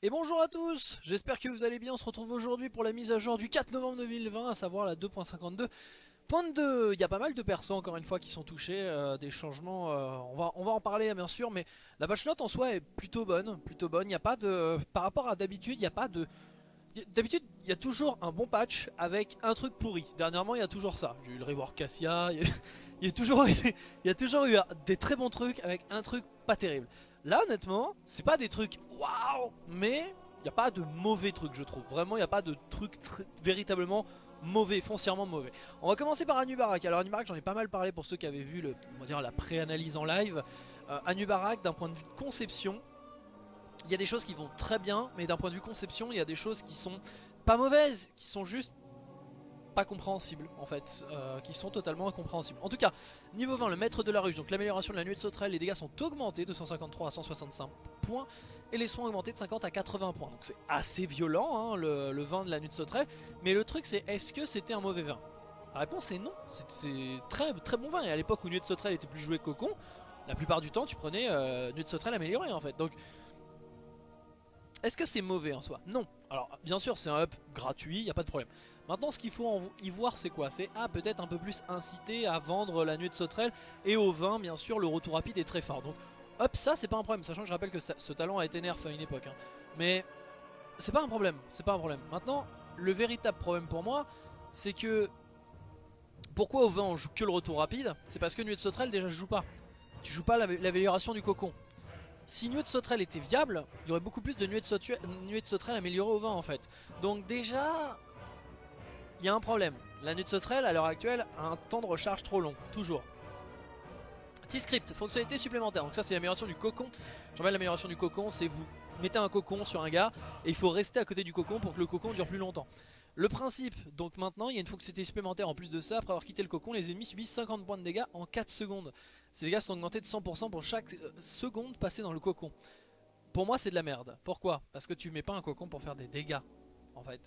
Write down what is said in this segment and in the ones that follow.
Et bonjour à tous, j'espère que vous allez bien, on se retrouve aujourd'hui pour la mise à jour du 4 novembre 2020, à savoir la 2.52.2 Il y a pas mal de persos encore une fois qui sont touchés, euh, des changements, euh, on, va, en parler bien sûr, mais la patch note en soi est plutôt bonne, plutôt bonne, il n'y a pas de... Par rapport à d'habitude, il n'y a pas de... D'habitude, il y a toujours un bon patch avec un truc pourri. Dernièrement, il y a toujours ça. J'ai eu le rework Cassia, il y, a, toujours eu, il y a toujours eu des très bons trucs avec un truc pas terrible. Là honnêtement c'est pas des trucs waouh mais il n'y a pas de mauvais trucs je trouve. Vraiment il n'y a pas de trucs véritablement mauvais, foncièrement mauvais. On va commencer par Anubarak Alors Anubarak j'en ai pas mal parlé pour ceux qui avaient vu le, la pré-analyse en live. Euh, Anubarak d'un point de vue conception Il y a des choses qui vont très bien Mais d'un point de vue conception il y a des choses qui sont pas mauvaises Qui sont juste compréhensibles en fait, euh, qui sont totalement incompréhensibles. En tout cas, niveau 20, le maître de la ruche, donc l'amélioration de la nuée de sauterelle, les dégâts sont augmentés de 153 à 165 points, et les soins augmentés de 50 à 80 points. Donc c'est assez violent hein, le, vin de la nuée de sauterelle, mais le truc c'est est-ce que c'était un mauvais vin La réponse est non, c'est très très bon vin, et à l'époque où nuée de sauterelle était plus joué cocon, la plupart du temps tu prenais euh, nuée de sauterelle améliorée en fait. Donc est-ce que c'est mauvais en soi? Non. Alors bien sûr c'est un up gratuit, il a pas de problème. Maintenant ce qu'il faut y voir c'est quoi? C'est ah, peut-être un peu plus incité à vendre la nuée de sauterelle et au vin bien sûr le retour rapide est très fort. Donc hop ça c'est pas un problème sachant que je rappelle que ce talent a été nerf à une époque. Hein. Mais c'est pas un problème, c'est pas un problème. Maintenant le véritable problème pour moi c'est que pourquoi au vin on joue que le retour rapide? C'est parce que nuée de sauterelle déjà je joue pas. Tu joues pas l'amélioration du cocon. Si nuée de sauterelle était viable, il y aurait beaucoup plus de nuée de, sauterelle améliorée au vin en fait. Donc déjà, il y a un problème. La nuit de sauterelle, à l'heure actuelle, a un temps de recharge trop long, toujours. T-Script, fonctionnalité supplémentaire. Donc ça c'est l'amélioration du cocon. Je rappelle l'amélioration du cocon, c'est vous mettez un cocon sur un gars et il faut rester à côté du cocon pour que le cocon dure plus longtemps. Le principe, donc maintenant il y a une fonctionnalité supplémentaire en plus de ça, après avoir quitté le cocon, les ennemis subissent 50 points de dégâts en 4 secondes. Ces dégâts sont augmentés de 100% pour chaque euh, seconde passée dans le cocon. Pour moi c'est de la merde. Pourquoi? Parce que tu mets pas un cocon pour faire des dégâts en fait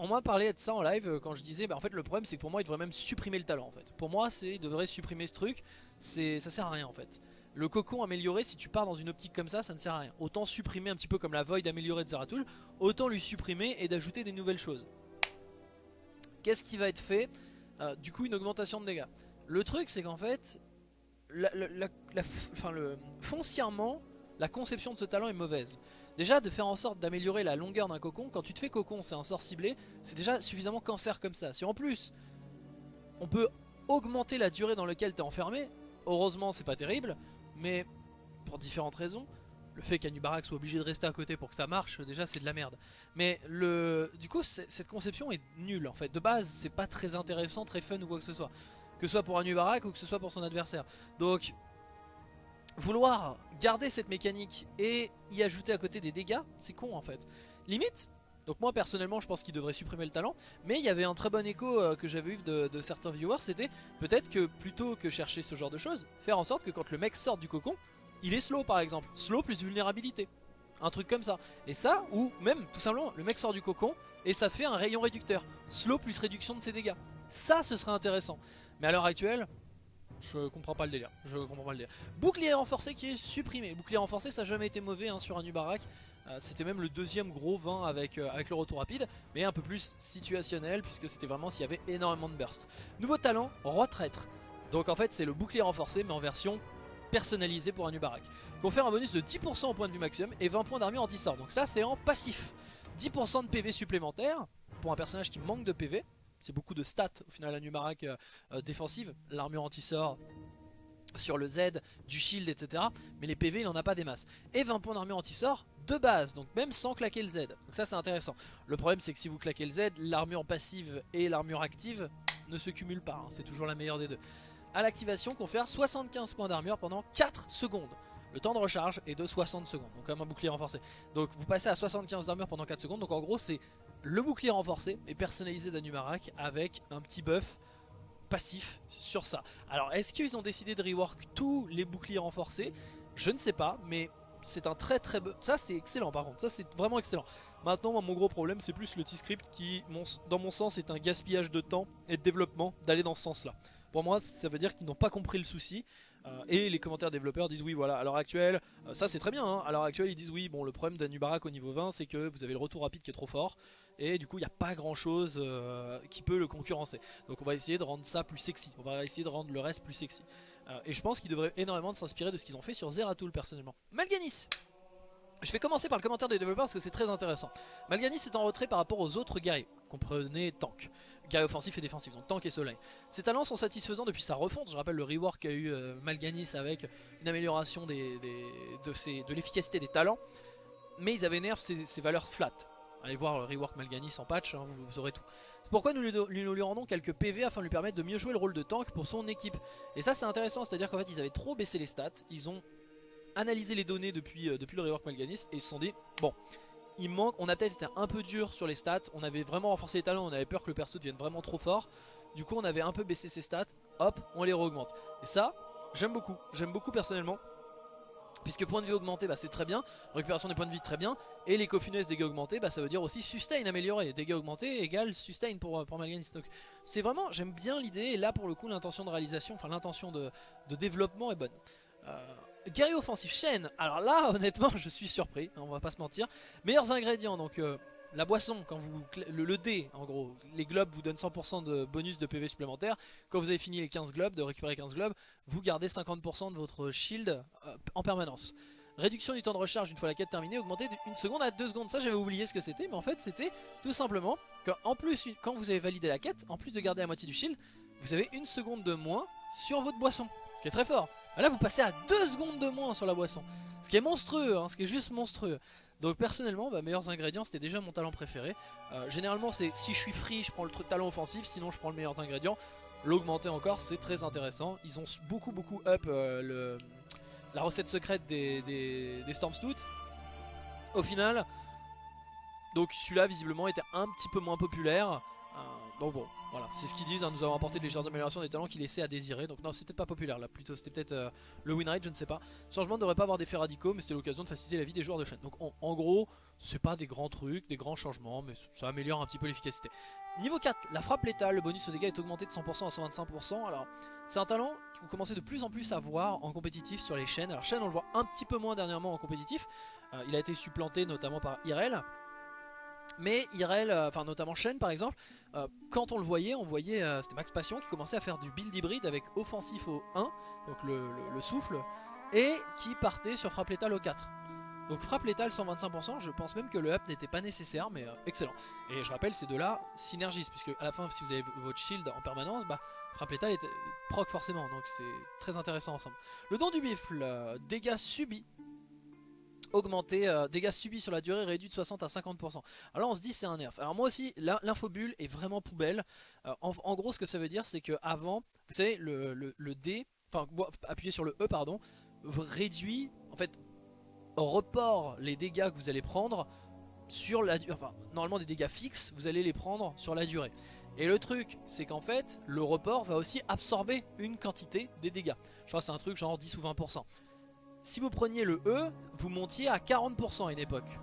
on m'a parlé de ça en live euh, quand je disais bah en fait le problème c'est que pour moi il devrait même supprimer le talent en fait. Pour moi c'est devrait supprimer ce truc, ça sert à rien en fait. Le cocon amélioré si tu pars dans une optique comme ça ça ne sert à rien. Autant supprimer un petit peu comme la void améliorée de Zeratul, autant lui supprimer et d'ajouter des nouvelles choses. Qu'est-ce qui va être fait? Euh, Du coup une augmentation de dégâts. Le truc c'est qu'en fait, enfin, le, foncièrement la conception de ce talent est mauvaise. Déjà de faire en sorte d'améliorer la longueur d'un cocon, quand tu te fais cocon c'est un sort ciblé, c'est déjà suffisamment cancer comme ça. Si en plus on peut augmenter la durée dans laquelle tu es enfermé, heureusement c'est pas terrible, mais pour différentes raisons, le fait qu'Anubarak soit obligé de rester à côté pour que ça marche, déjà c'est de la merde. Mais le, du coup cette conception est nulle en fait, de base c'est pas très intéressant, très fun ou quoi que ce soit. Que ce soit pour Anubarak ou que ce soit pour son adversaire. Donc vouloir garder cette mécanique et y ajouter à côté des dégâts, c'est con en fait. Limite, donc moi personnellement je pense qu'il devrait supprimer le talent, mais il y avait un très bon écho euh, que j'avais eu de, certains viewers, c'était peut-être que plutôt que chercher ce genre de choses, faire en sorte que quand le mec sort du cocon, il est slow par exemple, slow plus vulnérabilité, un truc comme ça. Et ça, ou même tout simplement le mec sort du cocon et ça fait un rayon réducteur, slow plus réduction de ses dégâts. Ça ce serait intéressant. Mais à l'heure actuelle, je comprends pas le délire. Je comprends pas le délire. Bouclier renforcé qui est supprimé. Bouclier renforcé, ça n'a jamais été mauvais hein, sur un Nubarak. Euh, c'était même le deuxième gros vin avec, euh, avec le retour rapide, mais un peu plus situationnel puisque c'était vraiment s'il y avait énormément de burst. Nouveau talent, roi traître. Donc en fait c'est le bouclier renforcé mais en version personnalisée pour un Nubarak. Confère un bonus de 10% au point de vue maximum et 20 points d'armure anti-sort. Donc ça c'est en passif. 10% de PV supplémentaire pour un personnage qui manque de PV. C'est beaucoup de stats au final à Numarak euh, euh, défensive. L'armure anti-sort sur le Z, du shield, etc. Mais les PV, il n'en a pas des masses. Et 20 points d'armure anti-sort de base, donc même sans claquer le Z. Donc ça, c'est intéressant. Le problème, c'est que si vous claquez le Z, l'armure passive et l'armure active ne se cumulent pas. Hein. C'est toujours la meilleure des deux. À l'activation, confère 75 points d'armure pendant 4 secondes. Le temps de recharge est de 60 secondes, donc comme un bouclier renforcé. Donc vous passez à 75 d'armure pendant 4 secondes, donc en gros c'est le bouclier renforcé et personnalisé d'Anumarak avec un petit buff passif sur ça. Alors est-ce qu'ils ont décidé de rework tous les boucliers renforcés? Je ne sais pas, mais c'est un très très... Ça c'est excellent par contre, ça c'est vraiment excellent. Maintenant mon gros problème c'est plus le T-Script qui, dans mon sens, est un gaspillage de temps et de développement d'aller dans ce sens là. Pour moi ça veut dire qu'ils n'ont pas compris le souci euh, et les commentaires développeurs disent oui voilà à l'heure actuelle euh, ça c'est très bien hein. à l'heure actuelle ils disent oui bon le problème d'Anubarak au niveau 20 c'est que vous avez le retour rapide qui est trop fort et du coup il n'y a pas grand chose euh, qui peut le concurrencer donc on va essayer de rendre ça plus sexy on va essayer de rendre le reste plus sexy et je pense qu'ils devraient énormément s'inspirer de ce qu'ils ont fait sur Zeratul personnellement Malganis je vais commencer par le commentaire des développeurs parce que c'est très intéressant. Malganis est en retrait par rapport aux autres guerriers. Comprenez tank. Guerrier offensif et défensif, donc tank et soleil. Ses talents sont satisfaisants depuis sa refonte. Je rappelle le rework qu'a eu euh, Malganis avec une amélioration de, l'efficacité des talents. Mais ils avaient nerf ses, valeurs flat. Allez voir le rework Malganis en patch, hein, vous, aurez tout. C'est pourquoi nous lui, rendons quelques PV afin de lui permettre de mieux jouer le rôle de tank pour son équipe. Et ça c'est intéressant, c'est à dire qu'en fait ils avaient trop baissé les stats. Ils ont analysé les données depuis, euh, depuis le rework Malganis et ils se sont dit bon il manque, on a peut-être été un peu dur sur les stats, on avait vraiment renforcé les talents, on avait peur que le perso devienne vraiment trop fort du coup on avait un peu baissé ses stats, hop on les augmente et ça j'aime beaucoup, j'aime beaucoup personnellement Puisque point de vie augmenté bah, c'est très bien, récupération des points de vie très bien, et les cofiness dégâts augmentés bah, ça veut dire aussi sustain amélioré, dégâts augmentés égale sustain pour, pour Malganis. C'est vraiment, j'aime bien l'idée, et là pour le coup l'intention de réalisation, enfin l'intention de, développement est bonne. Euh, Guerrier offensif, chaîne. Alors là, honnêtement, je suis surpris, on va pas se mentir. Meilleurs ingrédients, donc euh, la boisson, quand vous le, dé, en gros, les globes vous donnent 100% de bonus de PV supplémentaire. Quand vous avez fini les 15 globes, de récupérer 15 globes, vous gardez 50% de votre shield euh, en permanence. Réduction du temps de recharge une fois la quête terminée, augmentée d'une seconde à 2 secondes. Ça, j'avais oublié ce que c'était, mais en fait, c'était tout simplement qu'en plus, quand vous avez validé la quête, en plus de garder la moitié du shield, vous avez une seconde de moins sur votre boisson. Ce qui est très fort. Là vous passez à 2 secondes de moins sur la boisson Ce qui est monstrueux, hein, ce qui est juste monstrueux Donc personnellement, meilleurs ingrédients c'était déjà mon talent préféré. Euh, Généralement c'est si je suis free je prends le talent offensif Sinon je prends le meilleur ingrédient. L'augmenter encore c'est très intéressant. Ils ont beaucoup beaucoup up euh, la recette secrète des, des, Au final Donc celui-là visiblement était un petit peu moins populaire Donc bon voilà, c'est ce qu'ils disent, hein, nous avons apporté de légères améliorations des talents qui laissaient à désirer. Donc non, c'était pas populaire là, plutôt c'était peut-être euh, le win rate, je ne sais pas. Changement ne devrait pas avoir d'effet radicaux, mais c'était l'occasion de faciliter la vie des joueurs de chaîne. Donc en gros, c'est pas des grands trucs, des grands changements, mais ça améliore un petit peu l'efficacité. Niveau 4, la frappe létale, le bonus au dégâts est augmenté de 100% à 125%. Alors, c'est un talent que vous commencez de plus en plus à voir en compétitif sur les chaînes. Alors, chaîne, on le voit un petit peu moins dernièrement en compétitif. Euh, il a été supplanté notamment par Irel. Mais Irel, euh, enfin notamment Shen par exemple, euh, quand on le voyait, on voyait, euh, c'était Max Passion qui commençait à faire du build hybride avec offensif au 1, donc le, souffle, et qui partait sur frappe létale au 4. Donc frappe létale 125%, je pense même que le up n'était pas nécessaire, mais excellent. Et je rappelle, ces deux-là synergisent, puisque à la fin, si vous avez votre shield en permanence, bah, frappe létale est proc forcément, donc c'est très intéressant ensemble. Le don du bifle, dégâts subis, augmenté, euh, dégâts subis sur la durée réduit de 60 à 50%. Alors on se dit c'est un nerf. Alors moi aussi l'infobulle est vraiment poubelle. Euh, en, gros ce que ça veut dire c'est que avant, vous savez le, le, D, enfin appuyez sur le E pardon, réduit, en fait report les dégâts que vous allez prendre sur la durée, enfin normalement des dégâts fixes, vous allez les prendre sur la durée. Et le truc, c'est qu'en fait, le report va aussi absorber une quantité des dégâts. Je crois que c'est un truc genre 10 ou 20% si vous preniez le E, vous montiez à 40% à une époque.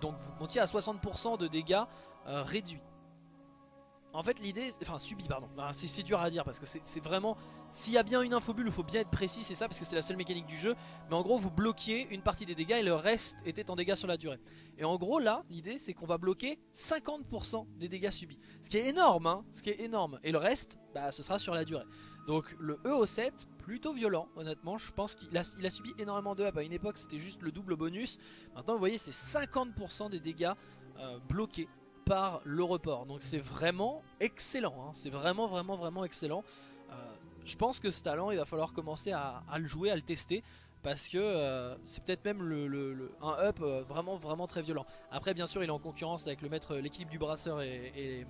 donc vous montiez à 60% de dégâts euh, réduits. En fait l'idée, enfin subi pardon, c'est dur à dire parce que c'est vraiment, s'il y a bien une infobulle il faut bien être précis, c'est ça parce que c'est la seule mécanique du jeu. Mais en gros vous bloquiez une partie des dégâts et le reste était en dégâts sur la durée. Et en gros là, l'idée c'est qu'on va bloquer 50% des dégâts subis. Ce qui est énorme, hein, ce qui est énorme. Et le reste, bah, ce sera sur la durée. Donc le E au 7, plutôt violent honnêtement, je pense qu'il a, subi énormément de up, à une époque c'était juste le double bonus, maintenant vous voyez c'est 50% des dégâts euh, bloqués par le report, donc c'est vraiment excellent, hein. c'est vraiment vraiment vraiment excellent. Euh, je pense que ce talent il va falloir commencer à, le jouer, à le tester, parce que euh, c'est peut-être même un up vraiment vraiment très violent. Après bien sûr il est en concurrence avec le maître, l'équilibre du brasseur et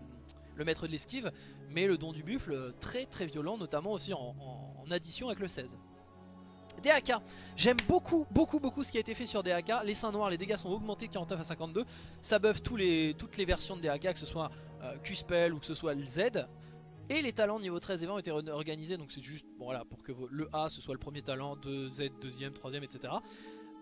le maître de l'esquive, mais le don du buffle très très violent, notamment aussi en, addition avec le 16. DAK, j'aime beaucoup beaucoup beaucoup ce qui a été fait sur DAK, les seins noirs, les dégâts sont augmentés de 49 à 52, ça buff tous les, toutes les versions de DAK, que ce soit euh, Q-Spell ou que ce soit le Z, et les talents niveau 13 et 20 ont été organisés, donc c'est juste voilà, pour que le A ce soit le premier talent, 2 Z deuxième, troisième, etc.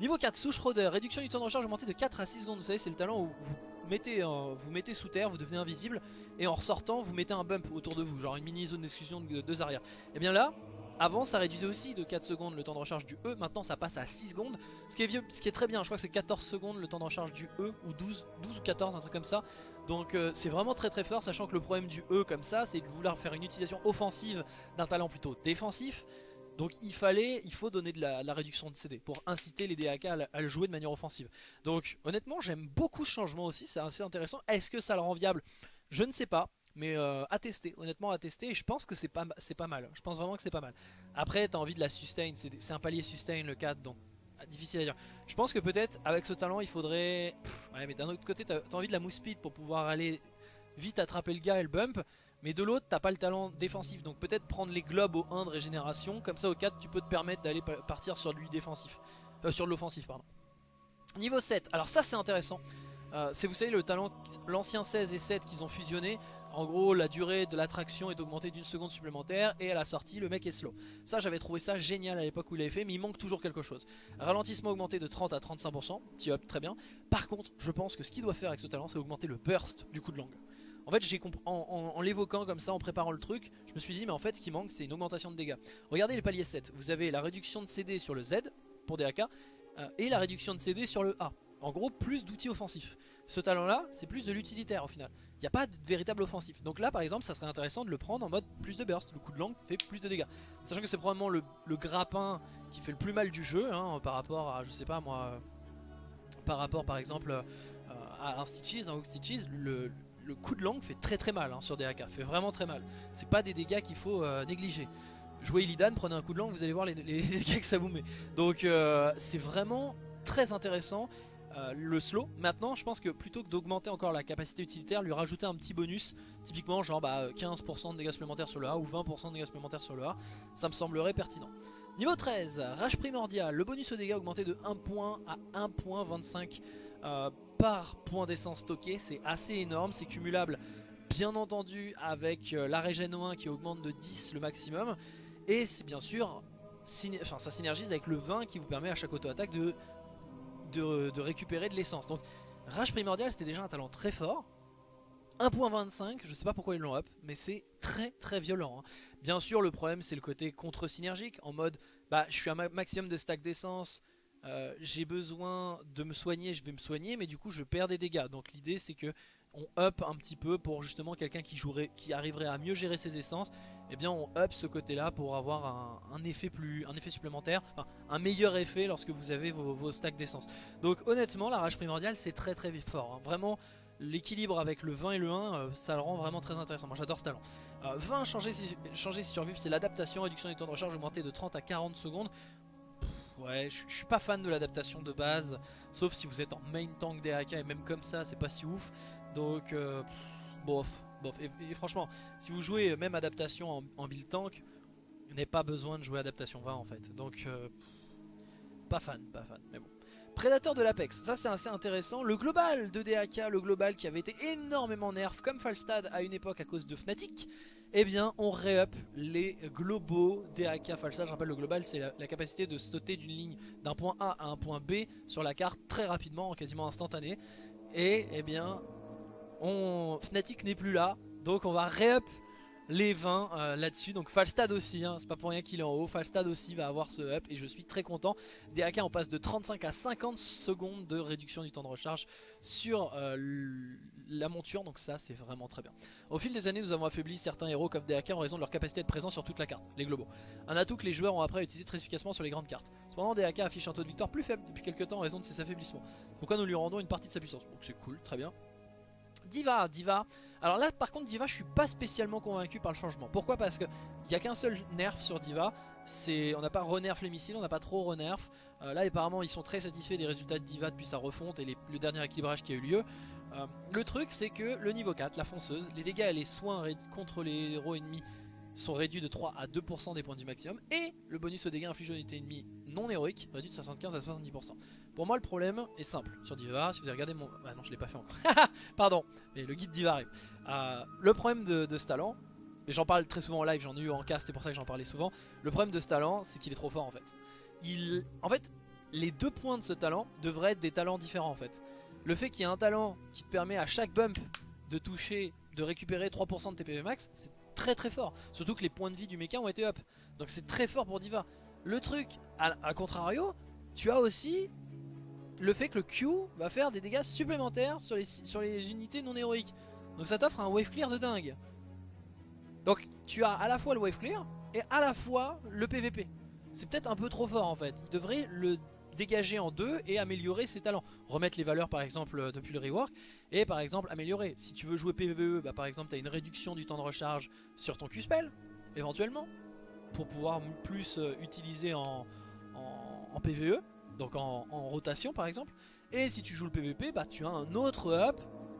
Niveau 4, souche réduction du temps de recharge augmenté de 4 à 6 secondes, vous savez c'est le talent où vous mettez, vous mettez sous terre, vous devenez invisible et en ressortant vous mettez un bump autour de vous, genre une mini zone d'exclusion de deux arrières. Et bien là, avant ça réduisait aussi de 4 secondes le temps de recharge du E, maintenant ça passe à 6 secondes, ce qui est, vieux, ce qui est très bien, je crois que c'est 14 secondes le temps de recharge du E, ou 12, 12 ou 14, un truc comme ça. Donc euh, c'est vraiment très très fort, sachant que le problème du E comme ça, c'est de vouloir faire une utilisation offensive d'un talent plutôt défensif. Donc il fallait, il faut donner de la, réduction de CD pour inciter les DAK à, le jouer de manière offensive. Donc honnêtement j'aime beaucoup ce changement aussi, c'est assez intéressant. Est-ce que ça le rend viable? Je ne sais pas. Mais euh, à tester, honnêtement à tester, et je pense que c'est pas, mal. Je pense vraiment que c'est pas mal. Après, t'as envie de la sustain, c'est un palier sustain le 4, donc ah, difficile à dire. Je pense que peut-être avec ce talent, il faudrait. ouais, mais d'un autre côté, t'as as envie de la move speed pour pouvoir aller vite attraper le gars et le bump. Mais de l'autre, t'as pas le talent défensif, donc peut-être prendre les globes au 1 de régénération, comme ça au 4, tu peux te permettre d'aller partir sur lui défensif. Euh, sur l'offensif, pardon. Niveau 7, alors ça c'est intéressant. Euh, c'est vous savez le talent, l'ancien 16 et 7 qu'ils ont fusionné. En gros, la durée de l'attraction est augmentée d'une seconde supplémentaire et à la sortie, le mec est slow. Ça, j'avais trouvé ça génial à l'époque où il l'avait fait, mais il manque toujours quelque chose. Ralentissement augmenté de 30 à 35%, petit up, très bien. Par contre, je pense que ce qu'il doit faire avec ce talent, c'est augmenter le burst du coup de langue. En fait, j'ai en, l'évoquant comme ça, en préparant le truc, je me suis dit, mais en fait, ce qui manque, c'est une augmentation de dégâts. Regardez les paliers 7. Vous avez la réduction de CD sur le Z pour DAK euh, et la réduction de CD sur le A. En gros, plus d'outils offensifs. Ce talent-là, c'est plus de l'utilitaire au final. Il n'y a pas de véritable offensif. Donc là, par exemple, ça serait intéressant de le prendre en mode plus de burst. Le coup de langue fait plus de dégâts. Sachant que c'est probablement le, grappin qui fait le plus mal du jeu hein, par rapport à, je sais pas moi, par rapport par exemple euh, à un Stitches, un Hook Stitches, le, coup de langue fait très très mal hein, sur des AK, fait vraiment très mal. C'est pas des dégâts qu'il faut euh, négliger. Jouez Illidan, prenez un coup de langue, vous allez voir les, dégâts que ça vous met. Donc euh, c'est vraiment très intéressant. Euh, le slow. Maintenant, je pense que plutôt que d'augmenter encore la capacité utilitaire, lui rajouter un petit bonus, typiquement genre bah, 15% de dégâts supplémentaires sur le A ou 20% de dégâts supplémentaires sur le A, ça me semblerait pertinent. Niveau 13, Rage Primordial, le bonus au dégâts augmenté de 1 point à 1.25 euh, par point d'essence stocké, c'est assez énorme, c'est cumulable bien entendu avec euh, la régène 1 qui augmente de 10 le maximum, et c'est bien sûr, enfin, ça synergise avec le 20 qui vous permet à chaque auto-attaque de de, récupérer de l'essence. Donc Rage Primordial c'était déjà un talent très fort. 1.25, je sais pas pourquoi ils l'ont up, mais c'est très très violent. Hein. Bien sûr le problème c'est le côté contre-synergique, en mode bah je suis à maximum de stack d'essence, euh, j'ai besoin de me soigner, je vais me soigner, mais du coup je perds des dégâts. Donc l'idée c'est que on up un petit peu pour justement quelqu'un qui jouerait, qui arriverait à mieux gérer ses essences, eh bien on up ce côté là pour avoir un, effet plus, un effet supplémentaire, un meilleur effet lorsque vous avez vos, stacks d'essence. Donc honnêtement la rage primordiale c'est très très fort, hein. vraiment l'équilibre avec le 20 et le 1 euh, ça le rend vraiment très intéressant, moi j'adore ce talent. 20 euh, changer si, changer si survivre c'est l'adaptation, réduction du temps de recharge augmenté de 30 à 40 secondes. ouais, je suis pas fan de l'adaptation de base, sauf si vous êtes en main tank DAK et même comme ça c'est pas si ouf. Donc, euh, bof, bof. Et, franchement, si vous jouez même adaptation en, build tank, vous n'avez pas besoin de jouer adaptation 20 en fait. Donc, euh, pas fan, pas fan, mais bon. Prédateur de l'Apex, ça c'est assez intéressant. Le global de DAK, le global qui avait été énormément nerf comme Falstad à une époque à cause de Fnatic, eh bien on ré-up les globaux DAK Falstad. Je rappelle le global c'est la, la, capacité de sauter d'une ligne d'un point A à un point B sur la carte très rapidement, en quasiment instantané. Et eh bien Fnatic n'est plus là, donc on va re-up les 20 euh, là-dessus. Donc Falstad aussi, hein, c'est pas pour rien qu'il est en haut. Falstad aussi va avoir ce up et je suis très content. DAK on passe de 35 à 50 secondes de réduction du temps de recharge sur euh, la monture, donc ça c'est vraiment très bien. Au fil des années nous avons affaibli certains héros comme DAK en raison de leur capacité de présence sur toute la carte, les globaux. Un atout que les joueurs ont après utilisé très efficacement sur les grandes cartes. Cependant DAK affiche un taux de victoire plus faible depuis quelques temps en raison de ses affaiblissements. Pourquoi nous lui rendons une partie de sa puissance? Donc c'est cool, très bien. Diva, Diva. Alors là par contre Diva je suis pas spécialement convaincu par le changement. Pourquoi? Parce qu'il n'y a qu'un seul nerf sur Diva. On n'a pas renerf les missiles, on n'a pas trop renerf. Euh, là apparemment ils sont très satisfaits des résultats de Diva depuis sa refonte et le dernier équilibrage qui a eu lieu. Euh, le truc c'est que le niveau 4, la fonceuse, les dégâts et les soins contre les héros ennemis sont réduits de 3 à 2% des points du maximum et le bonus aux dégâts infligés aux unités ennemies non héroïques réduit de 75 à 70%. Pour moi le problème est simple sur Diva, si vous avez regardé mon... Ah non je l'ai pas fait encore, pardon, mais le guide Diva arrive. Euh, le problème de, ce talent, et j'en parle très souvent en live, j'en ai eu en cast, c'est pour ça que j'en parlais souvent, le problème de ce talent c'est qu'il est trop fort en fait. Il... En fait, les deux points de ce talent devraient être des talents différents en fait. Le fait qu'il y ait un talent qui te permet à chaque bump de toucher de récupérer 3% de tes PV max, c'est très très fort. Surtout que les points de vie du mecha ont été up. Donc c'est très fort pour Diva. Le truc, à, contrario, tu as aussi le fait que le Q va faire des dégâts supplémentaires sur les, sur les unités non héroïques. Donc ça t'offre un wave clear de dingue. Donc tu as à la fois le wave clear et à la fois le PVP. C'est peut-être un peu trop fort en fait. Il devrait le dégager en deux et améliorer ses talents. Remettre les valeurs par exemple euh, depuis le rework et par exemple améliorer. Si tu veux jouer PVE, bah, par exemple tu as une réduction du temps de recharge sur ton Q-spell éventuellement pour pouvoir plus euh, utiliser en, en, PVE, donc en, rotation par exemple. Et si tu joues le PVP, bah tu as un autre up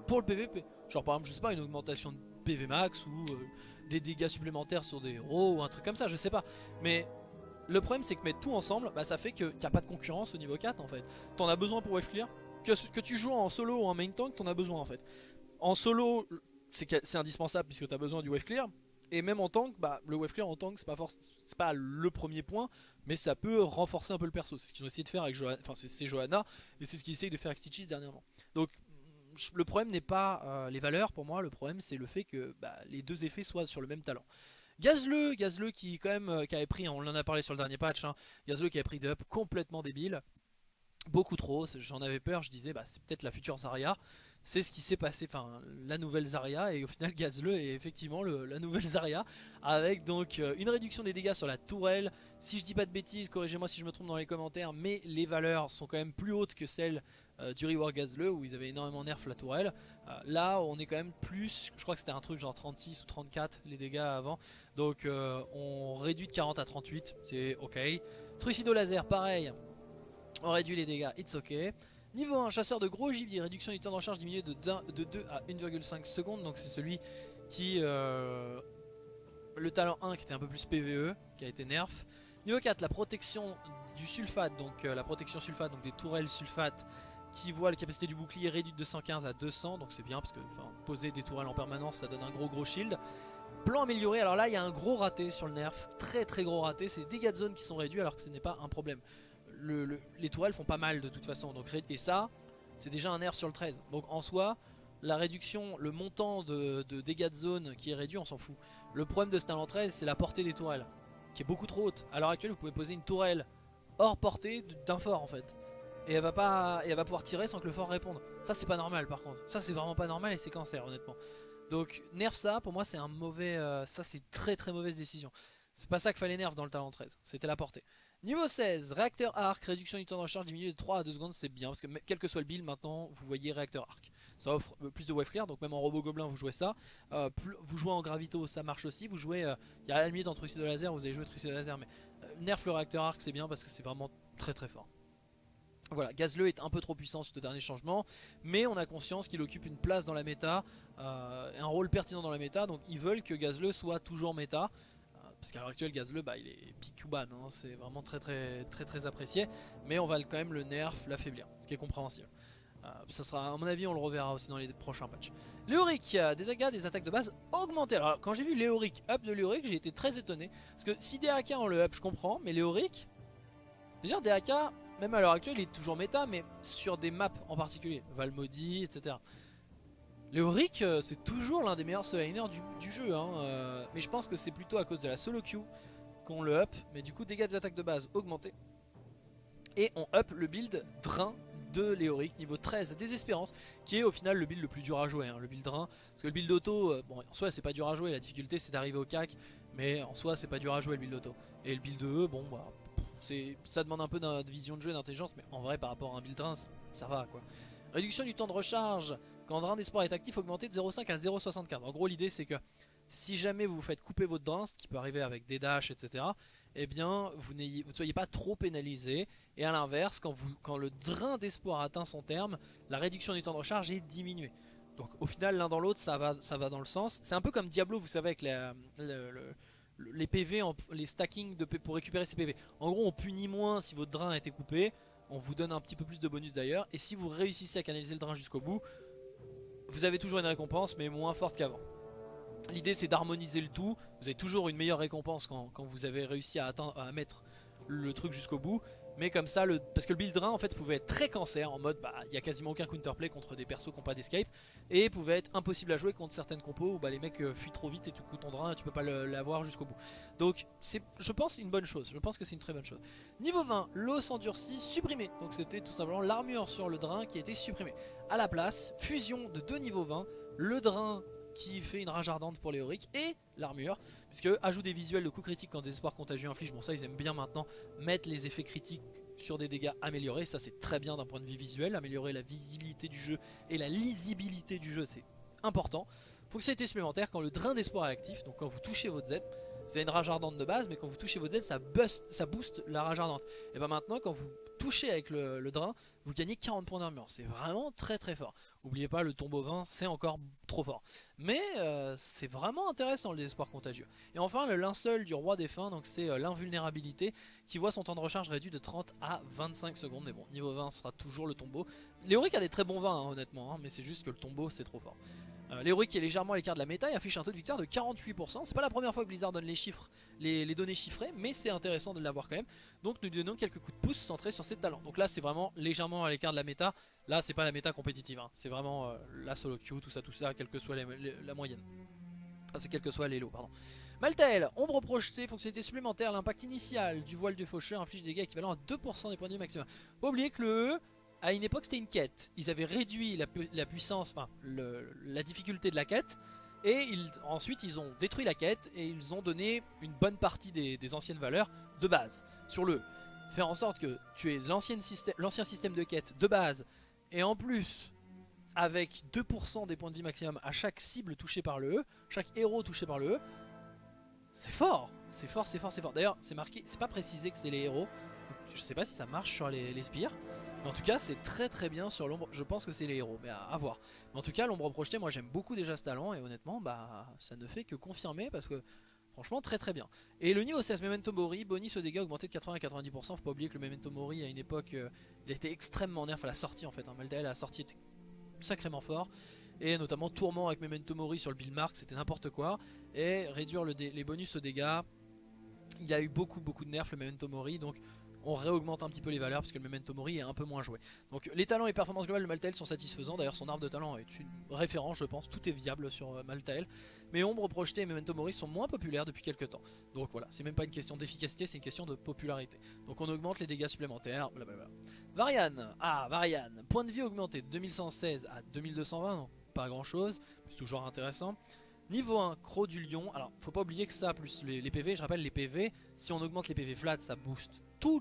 pour le PVP. Genre par exemple, je sais pas, une augmentation de PV max ou euh, des dégâts supplémentaires sur des héros ou un truc comme ça, je sais pas. Mais le problème c'est que mettre tout ensemble, bah, ça fait qu'il n'y a pas de concurrence au niveau 4 en fait. T'en as besoin pour wave clear. Que, tu joues en solo ou en main tank, t'en as besoin en fait. En solo, c'est indispensable puisque t'as besoin du wave clear. Et même en tank, bah, le wave clear en tank c'est pas, pas le premier point, mais ça peut renforcer un peu le perso. C'est ce qu'ils ont essayé de faire avec Johanna, enfin c'est Johanna, et c'est ce qu'ils essayent de faire avec Stitches dernièrement. Donc le problème n'est pas euh, les valeurs pour moi, le problème c'est le fait que bah, les deux effets soient sur le même talent. Gazleux, Gazleux qui quand même euh, qui avait pris, on en a parlé sur le dernier patch, hein, qui a pris d'up complètement débile, beaucoup trop, j'en avais peur, je disais bah c'est peut-être la future Zarya, c'est ce qui s'est passé, enfin la nouvelle Zarya et au final Gazleux est effectivement la nouvelle Zarya avec donc euh, une réduction des dégâts sur la tourelle, si je dis pas de bêtises, corrigez-moi si je me trompe dans les commentaires, mais les valeurs sont quand même plus hautes que celles euh, du Rework Gazleux où ils avaient énormément nerf la tourelle. Euh, là on est quand même plus, je crois que c'était un truc genre 36 ou 34 les dégâts avant. Donc euh, on réduit de 40 à 38, c'est ok. Trucido laser pareil, on réduit les dégâts, it's ok. Niveau 1, chasseur de gros gibier, réduction du temps de recharge diminué de 2, de 2 à 1,5 secondes. Donc c'est celui qui... le talent 1 qui était un peu plus PVE, qui a été nerf. Niveau 4, la protection du sulfate, donc la protection sulfate, donc des tourelles sulfate qui voit la capacité du bouclier réduite de 115 à 200 donc c'est bien parce que poser des tourelles en permanence ça donne un gros gros shield. Plan amélioré alors là il y a un gros raté sur le nerf très très gros raté c'est des dégâts de zone qui sont réduits alors que ce n'est pas un problème. Les tourelles font pas mal de toute façon donc, et ça c'est déjà un nerf sur le 13 donc en soi la réduction, le montant de, dégâts de zone qui est réduit on s'en fout. Le problème de ce talent 13 c'est la portée des tourelles qui est beaucoup trop haute. À l'heure actuelle vous pouvez poser une tourelle hors portée d'un fort en fait et elle va pas pouvoir tirer sans que le fort réponde. Ça c'est pas normal par contre. Ça c'est vraiment pas normal et c'est cancer honnêtement. Donc nerf ça pour moi c'est un mauvais euh, ça c'est très très mauvaise décision. C'est pas ça qu'il fallait nerf dans le talent 13, c'était la portée. Niveau 16, réacteur arc, réduction du temps de recharge diminué de 3 à 2 secondes, c'est bien parce que quel que soit le build maintenant, vous voyez réacteur arc. Ça offre euh, plus de wave clear, donc même en robot gobelin vous jouez ça. Euh, vous jouez en gravito, ça marche aussi. Vous jouez, il y a la limite entre trucide de laser, vous allez jouer trucide de laser, mais nerf le réacteur arc c'est bien parce que c'est vraiment très très fort. Voilà, Gazleux est un peu trop puissant sur ce dernier changement, mais on a conscience qu'il occupe une place dans la méta, euh, un rôle pertinent dans la méta, donc ils veulent que Gazleux soit toujours méta. Euh, parce qu'à l'heure actuelle, Gazleux, bah, il est pick ban, hein, c'est vraiment très très très très apprécié, mais on va quand même le nerf, l'affaiblir, ce qui est compréhensible. Euh, ça sera, à mon avis, on le reverra aussi dans les prochains patchs. Léoric, des dégâts des attaques de base augmentées. Alors, quand j'ai vu Léoric up de Léoric, j'ai été très étonné. Parce que si DAK on le up, je comprends, mais Léoric, dire, DAK, même à l'heure actuelle, il est toujours méta, mais sur des maps en particulier, Valmody, etc. Léoric, euh, c'est toujours l'un des meilleurs solo du, jeu, hein, euh, mais je pense que c'est plutôt à cause de la solo queue qu'on le up, mais du coup dégâts des attaques de base augmentés. Et on up le build Drain de Léoric niveau 13 Désespérance qui est au final le build le plus dur à jouer hein, le build drain parce que le build auto euh, bon en soi c'est pas dur à jouer la difficulté c'est d'arriver au cac mais en soi c'est pas dur à jouer le build auto et le build E bon bah ça demande un peu de vision de jeu d'intelligence, mais en vrai, par rapport à un build drain, ça va quoi. Réduction du temps de recharge quand Drain d'Espoir est actif, augmenté de 0,5 à 0,64. En gros, l'idée c'est que si jamais vous vous faites couper votre drain, ce qui peut arriver avec des dashs, etc., eh bien, vous, ne soyez pas trop pénalisé. Et à l'inverse, quand, quand le Drain d'Espoir atteint son terme, la réduction du temps de recharge est diminuée. Donc au final, l'un dans l'autre, ça va, ça va dans le sens. C'est un peu comme Diablo, vous savez, avec le les PV, les stacking de, pour récupérer ces PV. En gros, on punit moins si votre drain a été coupé. On vous donne un petit peu plus de bonus d'ailleurs. Et si vous réussissez à canaliser le drain jusqu'au bout, vous avez toujours une récompense, mais moins forte qu'avant. L'idée c'est d'harmoniser le tout. Vous avez toujours une meilleure récompense quand, vous avez réussi à, atteindre, à mettre le truc jusqu'au bout. Mais comme ça, le, parce que le build drain en fait pouvait être très cancer en mode bah il y a quasiment aucun counterplay contre des persos qui n'ont pas d'escape. Et pouvait être impossible à jouer contre certaines compos où bah, les mecs euh, fuient trop vite et tu coup ton drain et tu peux pas l'avoir jusqu'au bout. Donc c'est je pense une bonne chose, je pense que c'est une très bonne chose. Niveau 20, l'os endurci supprimé, donc c'était tout simplement l'armure sur le drain qui a été supprimée. À la place, fusion de deux niveaux 20, le drain qui fait une rage ardente pour les Auric et l'armure puisque ajout des visuels de coups critiques quand des espoirs contagieux infligent bon ça ils aiment bien maintenant mettre les effets critiques sur des dégâts améliorés. Ça c'est très bien d'un point de vue visuel. Améliorer la visibilité du jeu et la lisibilité du jeu c'est important. Fonctionnalité supplémentaire. Quand le drain d'espoir est actif donc quand vous touchez votre Z vous avez une rage ardente de base mais quand vous touchez votre Z ça, boost, ça booste la rage ardente. Et bien maintenant quand vous touchez avec le drain vous gagnez 40 points d'armure. C'est vraiment très très fort N'oubliez pas, le tombeau 20, c'est encore trop fort. Mais euh, c'est vraiment intéressant le désespoir contagieux. Et enfin, le linceul du roi des fins, donc c'est euh, l'invulnérabilité, qui voit son temps de recharge réduit de 30 à 25 secondes. Mais bon, niveau 20, ce sera toujours le tombeau. Léoric a des très bons vins, hein, honnêtement, hein, mais c'est juste que le tombeau, c'est trop fort. Euh, Léoric est légèrement à l'écart de la méta et affiche un taux de victoire de 48%. C'est pas la première fois que Blizzard donne les chiffres, les, données chiffrées, mais c'est intéressant de l'avoir quand même. Donc nous donnons quelques coups de pouce centrés sur ses talents. Donc là c'est vraiment légèrement à l'écart de la méta. Là c'est pas la méta compétitive, hein. c'est vraiment euh, la solo queue, tout ça, tout ça, quelle que soit la moyenne. Ah, c'est quel que soit l'élo, pardon. Maltael, ombre projetée, fonctionnalité supplémentaire, l'impact initial du voile de faucheur inflige des dégâts équivalents à 2% des points de vie maximum. Pas oublier que le E à une époque c'était une quête. Ils avaient réduit la, puissance, enfin la difficulté de la quête. Et ensuite ils ont détruit la quête et ils ont donné une bonne partie des, anciennes valeurs de base. Sur le faire en sorte que tu aies l'ancien système, de quête de base et en plus avec 2% des points de vie maximum à chaque cible touchée par le E, chaque héros touché par le E, c'est fort, c'est fort, c'est fort, c'est fort. D'ailleurs c'est marqué, c'est pas précisé que c'est les héros, je sais pas si ça marche sur les, les spires, en tout cas c'est très très bien sur l'ombre, je pense que c'est les héros, mais à, voir. Mais en tout cas l'ombre projetée, moi j'aime beaucoup déjà ce talent et honnêtement bah ça ne fait que confirmer parce que franchement très très bien. Et le niveau 16, Memento Mori, bonus au dégâts augmenté de 80 à 90%, faut pas oublier que le Memento Mori à une époque euh, il a été extrêmement nerf à la sortie en fait, hein. Maldael à la sortie était sacrément fort. Et notamment Tourment avec Memento Mori sur le build mark, c'était n'importe quoi. Et réduire les bonus aux dégâts, il a eu beaucoup beaucoup de nerfs le Memento Mori, donc on réaugmente un petit peu les valeurs parce que le Memento Mori est un peu moins joué. Donc les talents et performances globales de Maltael sont satisfaisants. D'ailleurs son arbre de talent est une référence je pense. Tout est viable sur euh, Maltael. Mais Ombre projetée et Memento Mori sont moins populaires depuis quelques temps. Donc voilà, c'est même pas une question d'efficacité, c'est une question de popularité. Donc on augmente les dégâts supplémentaires. Blablabla. Varian, ah Varian, point de vie augmenté de 2116 à 2220, donc pas grand chose, c'est toujours intéressant. Niveau 1, Croc du Lion, alors faut pas oublier que ça plus les, les PV, je rappelle les PV, si on augmente les PV flat ça booste tout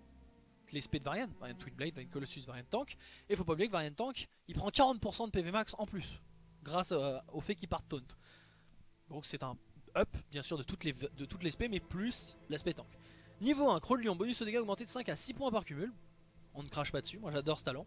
les spés de Varian, Varian Twinblade, Varian Colossus, Varian Tank. Et faut pas oublier que Varian Tank, il prend 40% de PV max en plus, grâce euh, au fait qu'il part taunt. Donc c'est un up, bien sûr, de toutes les, de spés, mais plus l'aspect tank. Niveau 1, Crow de Lion, bonus au dégâts augmenté de 5 à 6 points par cumul. On ne crache pas dessus, moi j'adore ce talent.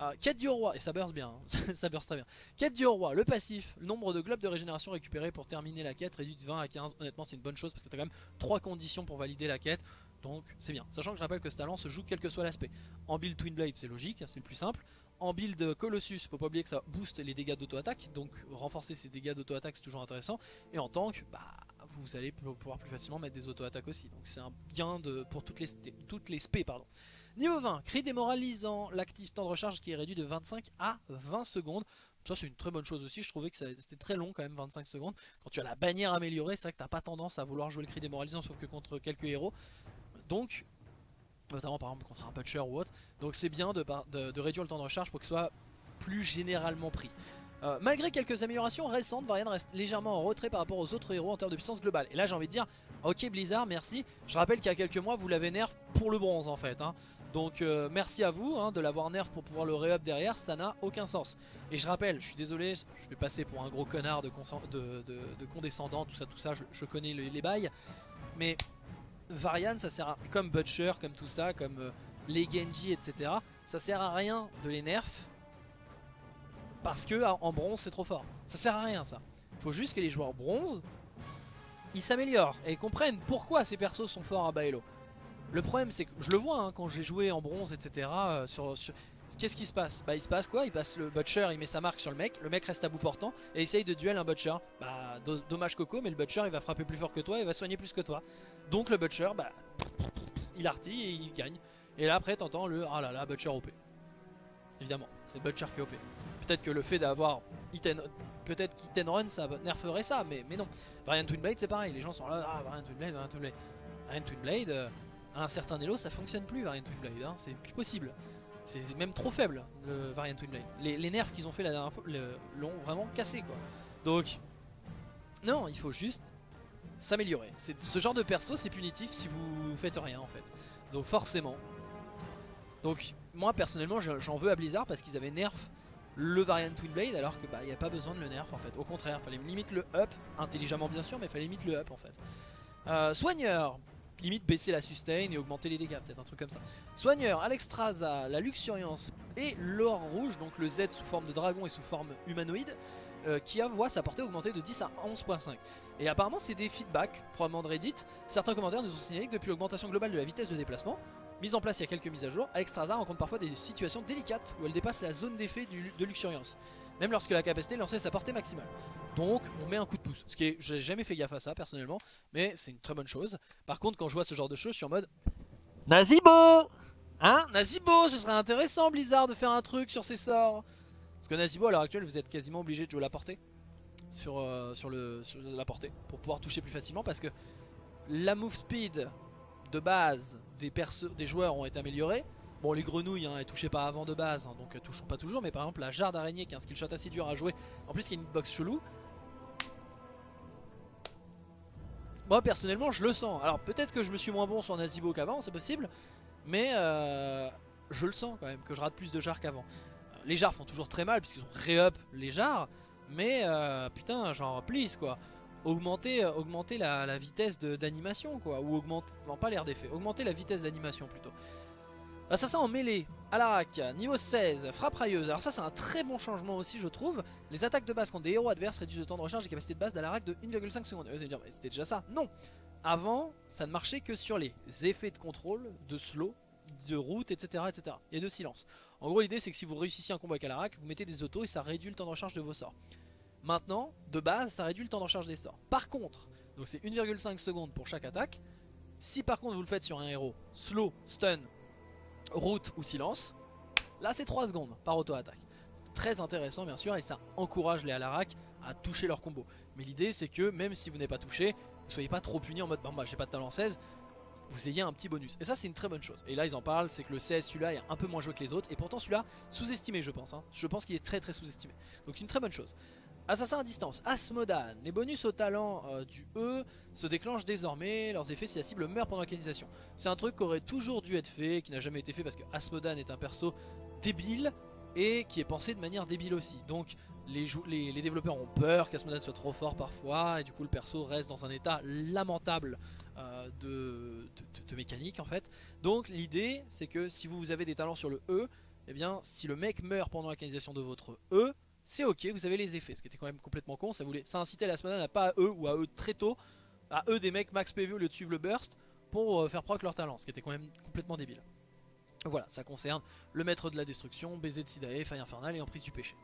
Euh, quête du roi, et ça burst bien, hein. ça burst très bien. Quête du roi, le passif, le nombre de globes de régénération récupérés pour terminer la quête réduit de 20 à 15. Honnêtement, c'est une bonne chose parce que t'as quand même 3 conditions pour valider la quête. Donc c'est bien. Sachant que je rappelle que ce talent se joue quel que soit l'aspect. En build Twin Blade c'est logique, c'est le plus simple. En build Colossus, faut pas oublier que ça booste les dégâts d'auto-attaque. Donc renforcer ces dégâts d'auto-attaque c'est toujours intéressant. Et en tank, bah vous allez pouvoir plus facilement mettre des auto-attaques aussi. Donc c'est un gain de, pour toutes les, toutes les spé. Pardon. Niveau 20, cri démoralisant, l'actif temps de recharge qui est réduit de 25 à 20 secondes. Ça c'est une très bonne chose aussi, je trouvais que c'était très long quand même 25 secondes. Quand tu as la bannière améliorée, c'est vrai que t'as pas tendance à vouloir jouer le cri démoralisant sauf que contre quelques héros. Donc, notamment par exemple contre un butcher ou autre, donc c'est bien de, réduire le temps de recharge pour qu'il soit plus généralement pris. Euh, malgré quelques améliorations récentes, Varian reste légèrement en retrait par rapport aux autres héros en termes de puissance globale. Et là j'ai envie de dire, ok Blizzard, merci. Je rappelle qu'il y a quelques mois vous l'avez nerf pour le bronze en fait. Hein. Donc euh, merci à vous hein, de l'avoir nerf pour pouvoir le re-up derrière, ça n'a aucun sens. Et je rappelle, je suis désolé, je vais passer pour un gros connard de, condescendant, tout ça, tout ça, je, connais les bails. Mais Varian ça sert à, comme Butcher, comme tout ça, comme euh, les Genji etc. Ça sert à rien de les nerf parce que en bronze c'est trop fort. Ça sert à rien ça. Il faut juste que les joueurs bronze ils s'améliorent et comprennent pourquoi ces persos sont forts à Baello. Le problème c'est que je le vois hein, quand j'ai joué en bronze etc. Qu'est-ce qui se passe Bah il se passe quoi Il passe le Butcher, il met sa marque sur le mec, le mec reste à bout portant et essaye de duel un Butcher. Bah dommage Coco mais le Butcher il va frapper plus fort que toi et va soigner plus que toi. Donc le Butcher, bah, il artille et il gagne. Et là après t'entends le ah là là Butcher OP. Évidemment, c'est Butcher qui est OP. Peut-être que le fait d'avoir peut-être qu'Iten Run ça nerferait ça, mais, mais non. Variant Twinblade c'est pareil, les gens sont là, ah Variant Twinblade, Variant Twinblade. Variant Twinblade, euh, à un certain elo ça fonctionne plus Variant Twinblade, hein, c'est plus possible. C'est même trop faible le Variant Twinblade. Les, les nerfs qu'ils ont fait la dernière fois l'ont vraiment cassé quoi. Donc, non, il faut juste s'améliorer. Ce genre de perso c'est punitif si vous faites rien en fait. Donc forcément. Donc moi personnellement j'en veux à Blizzard parce qu'ils avaient nerf le variant Twin Blade alors que bah il n'y a pas besoin de le nerf en fait. Au contraire, fallait limite le up, intelligemment bien sûr, mais fallait limite le up en fait. Euh, soigneur, limite baisser la sustain et augmenter les dégâts, peut-être un truc comme ça. Soigneur, Alexstrasza, la luxuriance et l'or rouge, donc le Z sous forme de dragon et sous forme humanoïde, euh, qui a voit sa portée augmenter de 10 à 11.5. Et apparemment c'est des feedbacks, probablement de Reddit. Certains commentaires nous ont signalé que depuis l'augmentation globale de la vitesse de déplacement, mise en place il y a quelques mises à jour, Alexstrasza rencontre parfois des situations délicates où elle dépasse la zone d'effet de luxuriance. Même lorsque la capacité lançait sa portée maximale. Donc on met un coup de pouce. Ce qui est, j'ai jamais fait gaffe à ça personnellement, mais c'est une très bonne chose. Par contre quand je vois ce genre de choses, je suis en mode Nazibo Hein? Nazibo, ce serait intéressant Blizzard de faire un truc sur ces sorts. Parce que Nazibo à l'heure actuelle vous êtes quasiment obligé de jouer la portée sur, euh, sur, le, la portée pour pouvoir toucher plus facilement parce que la move speed de base des, des joueurs ont été améliorés. Bon les grenouilles hein, elles touchaient pas avant de base hein, donc elles touchent pas toujours mais par exemple la jarre d'araignée qui est un skill shot assez dur à jouer. En plus y a une box chelou. Moi personnellement je le sens. Alors peut-être que je me suis moins bon sur Nazibo qu'avant c'est possible mais euh, je le sens quand même que je rate plus de jarres qu'avant. Les jarres font toujours très mal puisqu'ils ont ré-up les jarres mais euh, putain genre please quoi. Augmenter, euh, augmenter la, vitesse d'animation quoi ou augmenter, non pas l'air d'effet, augmenter la vitesse d'animation plutôt. Assassin en mêlée, Alarak, niveau 16, frappe railleuse. Alors ça c'est un très bon changement aussi je trouve. Les attaques de base quand des héros adverses réduisent le temps de recharge et capacité de base d'Alarak de 1,5 secondes. Vous allez dire c'était déjà ça Non Avant ça ne marchait que sur les effets de contrôle, de slow, de route, etc. etc. et de silence. En gros l'idée c'est que si vous réussissez un combo avec Alarak, vous mettez des autos et ça réduit le temps de recharge de vos sorts. Maintenant, de base, ça réduit le temps de recharge des sorts. Par contre, donc c'est 1,5 secondes pour chaque attaque. Si par contre vous le faites sur un héros slow, stun, route ou silence, là c'est 3 secondes par auto-attaque. Très intéressant bien sûr et ça encourage les Alarak à toucher leur combo. Mais l'idée c'est que même si vous n'êtes pas touché, vous soyez pas trop puni en mode bah j'ai pas de talent 16, vous ayez un petit bonus. Et ça c'est une très bonne chose. Et là ils en parlent, c'est que le 16 celui-là est un peu moins joué que les autres. Et pourtant celui-là sous-estimé je pense. Hein. Je pense qu'il est très très sous-estimé. Donc c'est une très bonne chose. Assassin à distance, Asmodan. Les bonus au talent euh, du E se déclenchent désormais. Leurs effets si la cible meurt pendant l'organisation. C'est un truc qui aurait toujours dû être fait, qui n'a jamais été fait parce que Asmodan est un perso débile et qui est pensé de manière débile aussi. Donc les, développeurs ont peur qu'Asmodan soit trop fort parfois et du coup le perso reste dans un état lamentable euh, de, de, mécanique en fait. Donc l'idée c'est que si vous avez des talents sur le E, eh bien si le mec meurt pendant la de votre E, c'est ok, vous avez les effets, ce qui était quand même complètement con, ça, voulait, ça incitait la semaine à pas à eux ou à eux très tôt, à eux des mecs max PV au lieu de suivre le burst pour euh, faire proc leur talent, ce qui était quand même complètement débile. Voilà, ça concerne le maître de la destruction, baiser de Sidae, faille infernale et emprise du péché.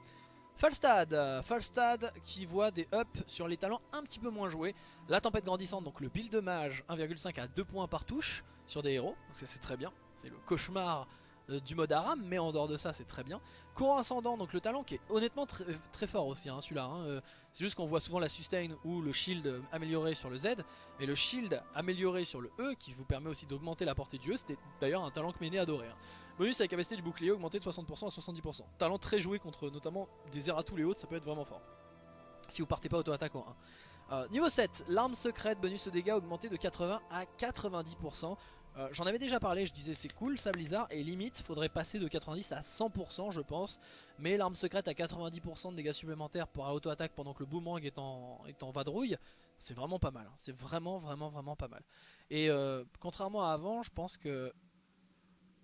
Falstad, euh, Falstad qui voit des ups sur les talents un petit peu moins joués. La tempête grandissante, donc le build de mage 1,5 à 2 points par touche sur des héros, donc c'est très bien, c'est le cauchemar euh, du mode Aram, mais en dehors de ça c'est très bien. Courant ascendant, donc le talent qui est honnêtement très, fort aussi hein, celui-là. Hein, euh, c'est juste qu'on voit souvent la sustain ou le shield amélioré sur le Z, mais le shield amélioré sur le E qui vous permet aussi d'augmenter la portée du E, c'était d'ailleurs un talent que Méné adorait. Hein. Bonus avec la capacité du bouclier augmenté de 60% à 70%. Talent très joué contre notamment des Zeratul et autres, ça peut être vraiment fort. Si vous partez pas auto-attaque en 1. Euh, niveau 7, l'arme secrète, bonus de dégâts augmenté de 80 à 90%. Euh, j'en avais déjà parlé, je disais c'est cool ça Blizzard et limite faudrait passer de 90 à 100% je pense. Mais l'arme secrète à 90% de dégâts supplémentaires pour auto-attaque pendant que le boomerang est en, est en vadrouille C'est vraiment pas mal, hein. c'est vraiment vraiment vraiment pas mal. Et euh, contrairement à avant je pense que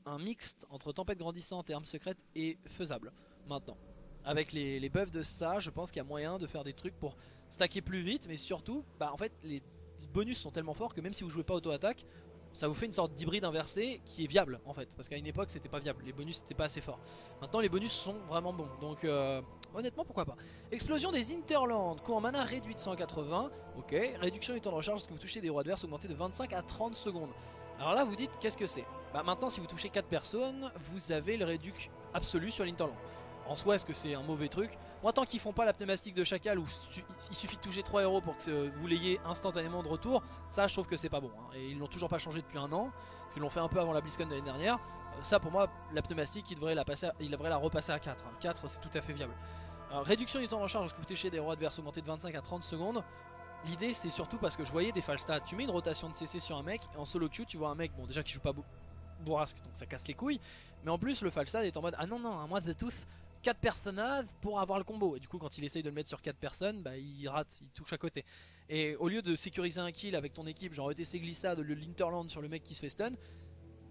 un mixte entre tempête grandissante et arme secrète est faisable maintenant. Avec les, les buffs de ça je pense qu'il y a moyen de faire des trucs pour stacker plus vite Mais surtout bah en fait les bonus sont tellement forts que même si vous jouez pas auto-attaque ça vous fait une sorte d'hybride inversé qui est viable en fait. Parce qu'à une époque c'était pas viable, les bonus c'était pas assez fort. Maintenant les bonus sont vraiment bons. Donc euh, honnêtement pourquoi pas. Explosion des Interlands, coût en mana réduit de 180 ok, réduction du temps de recharge lorsque vous touchez des héros adverses augmenté de 25 à 30 secondes. Alors là vous dites qu'est-ce que c'est? Bah maintenant si vous touchez 4 personnes vous avez le réduc absolu sur l'Interland. En soi, est-ce que c'est un mauvais truc? Moi, tant qu'ils font pas la pneumatique de chacal où il suffit de toucher 3 héros pour que vous l'ayez instantanément de retour, ça je trouve que c'est pas bon. Hein. Et ils l'ont toujours pas changé depuis un an, parce qu'ils l'ont fait un peu avant la BlizzCon de l'année dernière. Euh, ça pour moi, la pneumatique, il devrait la, passer devrait la repasser à 4. 4 hein. c'est tout à fait viable. réduction du temps de recharge lorsque vous touchez des héros adverses augmenté de 25 à 30 secondes. L'idée c'est surtout parce que je voyais des stats. Tu mets une rotation de CC sur un mec, et en solo queue tu vois un mec, bon déjà qui joue pas bourrasque, donc ça casse les couilles. Mais en plus le Falstad est en mode, ah non non, moi The Tooth, 4 personnages pour avoir le combo. Et du coup quand il essaye de le mettre sur 4 personnes, bah, il rate, il touche à côté. Et au lieu de sécuriser un kill avec ton équipe, genre ETC glissade, le Linterland sur le mec qui se fait stun,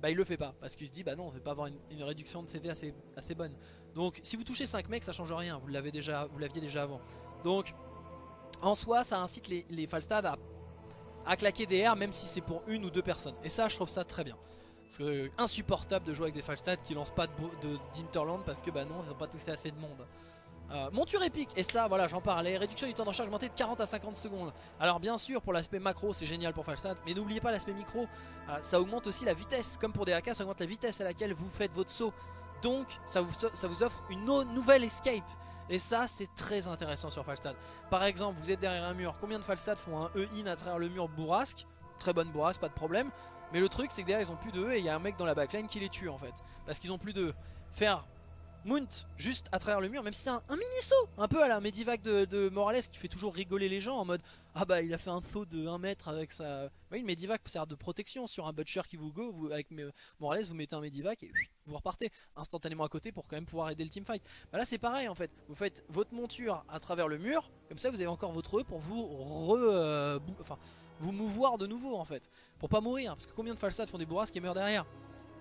bah il le fait pas. Parce qu'il se dit, bah non, on veut pas avoir une, réduction de CD assez, bonne. Donc si vous touchez 5 mecs, ça change rien, vous l'aviez déjà, déjà avant. Donc en soi, ça incite les, les Falstad à, à claquer des airs, même si c'est pour une ou deux personnes. Et ça, je trouve ça très bien. C'est euh, insupportable de jouer avec des Falstad qui lancent pas d'Interland parce que bah non, ils ont pas touché assez de monde. Euh, monture épique, et ça voilà j'en parlais, réduction du temps de recharge augmenté de 40 à 50 secondes. Alors bien sûr pour l'aspect macro c'est génial pour Falstad Mais n'oubliez pas l'aspect micro, euh, ça augmente aussi la vitesse. Comme pour des AK ça augmente la vitesse à laquelle vous faites votre saut. Donc ça vous, ça vous offre une nouvelle escape. Et ça c'est très intéressant sur Falstad Par exemple vous êtes derrière un mur, combien de Falstad font un E-in à travers le mur bourrasque? Très bonne bourrasque, pas de problème mais le truc c'est que derrière ils ont plus de E et il y a un mec dans la backline qui les tue en fait. Parce qu'ils ont plus de Faire Mount juste à travers le mur, même si c'est un, mini saut, un peu à la Medivac de, Morales qui fait toujours rigoler les gens en mode Ah bah il a fait un saut de 1 mètre avec sa. Oui, une Medivac sert de protection sur un Butcher qui vous go, avec Morales vous mettez un Medivac et vous repartez instantanément à côté pour quand même pouvoir aider le teamfight. Bah là c'est pareil en fait, vous faites votre monture à travers le mur, comme ça vous avez encore votre E pour vous re. Euh, enfin vous mouvoir de nouveau en fait Pour pas mourir parce que combien de falsades font des bourrasques qui meurent derrière?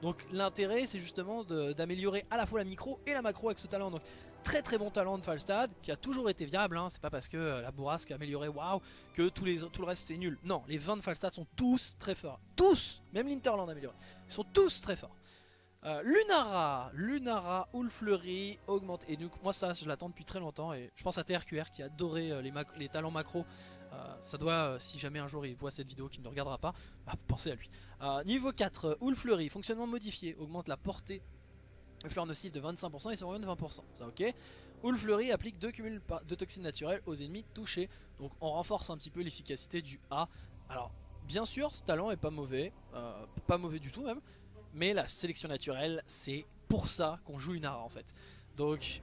Donc l'intérêt c'est justement d'améliorer à la fois la micro et la macro avec ce talent. Donc très très bon talent de Falstad qui a toujours été viable hein. C'est pas parce que euh, la bourrasque a amélioré waouh que tout le reste c'est nul. Non les 20 de Falstad sont tous très forts. Tous! Même l'Interland amélioré. Ils sont tous très forts. Euh, Lunara, Lunara, Fleury augmente et donc moi ça je l'attends depuis très longtemps et je pense à TRQR qui a adoré euh, les, talents macro ça doit, euh, si jamais un jour il voit cette vidéo qu'il ne regardera pas, bah, pensez à lui. Euh, niveau 4, Houle Fleury, fonctionnement modifié, augmente la portée de fleurs nocives de 25% et son de 20%. Ça ok. Houle applique 2 cumuls de toxines naturelles aux ennemis touchés. Donc on renforce un petit peu l'efficacité du A. Alors bien sûr ce talent est pas mauvais, pas mauvais du tout même. Mais la sélection naturelle c'est pour ça qu'on joue une ARA en fait. Donc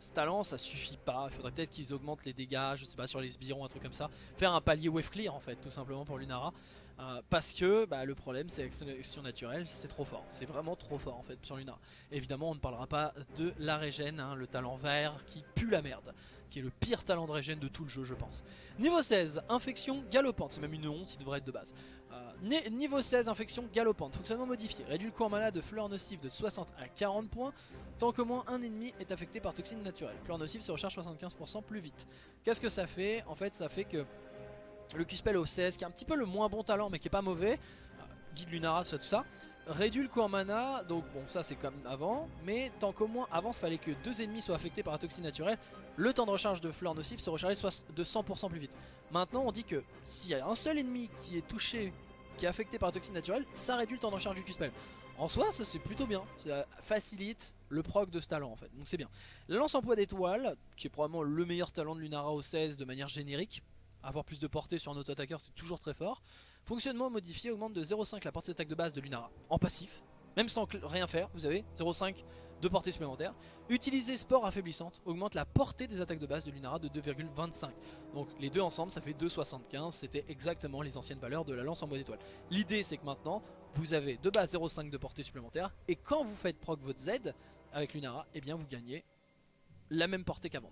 ce talent ça suffit pas, il faudrait peut-être qu'ils augmentent les dégâts, je sais pas sur les sbirons, un truc comme ça. Faire un palier wave clear en fait, tout simplement pour Lunara. Euh, parce que bah, le problème c'est que sélection naturelle c'est trop fort, c'est vraiment trop fort en fait sur Lunara. Évidemment on ne parlera pas de la régène, hein, le talent vert qui pue la merde qui est le pire talent de régène de tout le jeu je pense. Niveau 16, infection galopante, c'est même une honte, il devrait être de base. Euh, niveau 16, infection galopante, fonctionnement modifié, réduit le cours mana de fleurs nocives de 60 à 40 points, tant qu'au moins un ennemi est affecté par toxine naturelle. Fleurs nocives se recharge 75% plus vite. Qu'est-ce que ça fait? En fait ça fait que le Q-Spell au 16, qui est un petit peu le moins bon talent mais qui est pas mauvais, euh, guide Lunara, tout ça, réduit le coût en mana, donc bon ça c'est comme avant, mais tant qu'au moins avant il fallait que deux ennemis soient affectés par la toxine naturelle, le temps de recharge de fleurs nocives se rechargeait de 100% plus vite. Maintenant on dit que s'il y a un seul ennemi qui est touché, qui est affecté par la toxine naturelle, ça réduit le temps de recharge du Q-Spell. En soi ça c'est plutôt bien, ça facilite le proc de ce talent en fait, donc c'est bien. La lance en poids d'étoile, qui est probablement le meilleur talent de Lunara au 16 de manière générique, avoir plus de portée sur un auto-attaqueur c'est toujours très fort. Fonctionnement modifié augmente de 0,5 la portée d'attaque de base de Lunara en passif. Même sans rien faire, vous avez 0,5 de portée supplémentaire. Utiliser sport affaiblissante augmente la portée des attaques de base de Lunara de 2,25. Donc les deux ensemble ça fait 2,75. C'était exactement les anciennes valeurs de la lance en bois d'étoile. L'idée c'est que maintenant vous avez de base 0,5 de portée supplémentaire. Et quand vous faites proc votre Z avec Lunara, et eh bien vous gagnez la même portée qu'avant.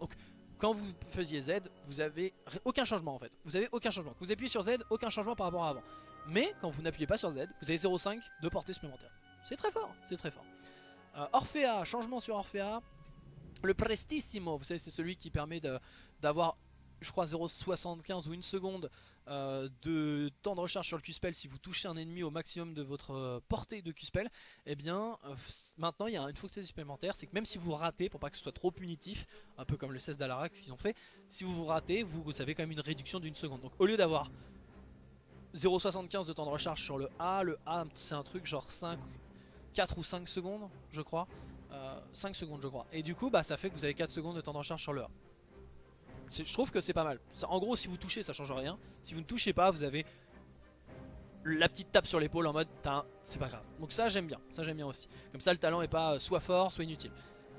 Quand vous faisiez Z, vous avez aucun changement en fait. Vous avez aucun changement. Quand vous appuyez sur Z, aucun changement par rapport à avant. Mais quand vous n'appuyez pas sur Z, vous avez 0,5 de portée supplémentaire. C'est très fort, c'est très fort. Euh, Orphea, changement sur Orphea. Le Prestissimo, vous savez c'est celui qui permet d'avoir je crois 0,75 ou une seconde euh, de temps de recharge sur le Q-Spell si vous touchez un ennemi au maximum de votre euh, portée de Q-Spell, eh bien euh, maintenant il y a une fonctionnalité supplémentaire, c'est que même si vous ratez, pour pas que ce soit trop punitif, un peu comme le 16 d'Alarax qu'ils ont fait, si vous vous ratez, vous, vous avez quand même une réduction d'une seconde. Donc au lieu d'avoir 0,75 de temps de recharge sur le A, le A c'est un truc genre 5, 4 ou 5 secondes je crois, 5 secondes je crois. Et du coup bah ça fait que vous avez 4 secondes de temps de recharge sur le A. Je trouve que c'est pas mal. En gros si vous touchez ça change rien. Si vous ne touchez pas vous avez la petite tape sur l'épaule en mode c'est pas grave. Donc ça j'aime bien, ça j'aime bien aussi. Comme ça le talent est pas soit fort soit inutile.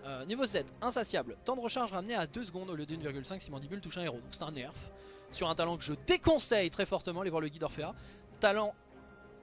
Euh, niveau 7, insatiable. Temps de recharge ramené à 2 secondes au lieu de 1,5 si Mandibule touche un héros. Donc c'est un nerf. Sur un talent que je déconseille très fortement, les voir le guide Orphea. Talent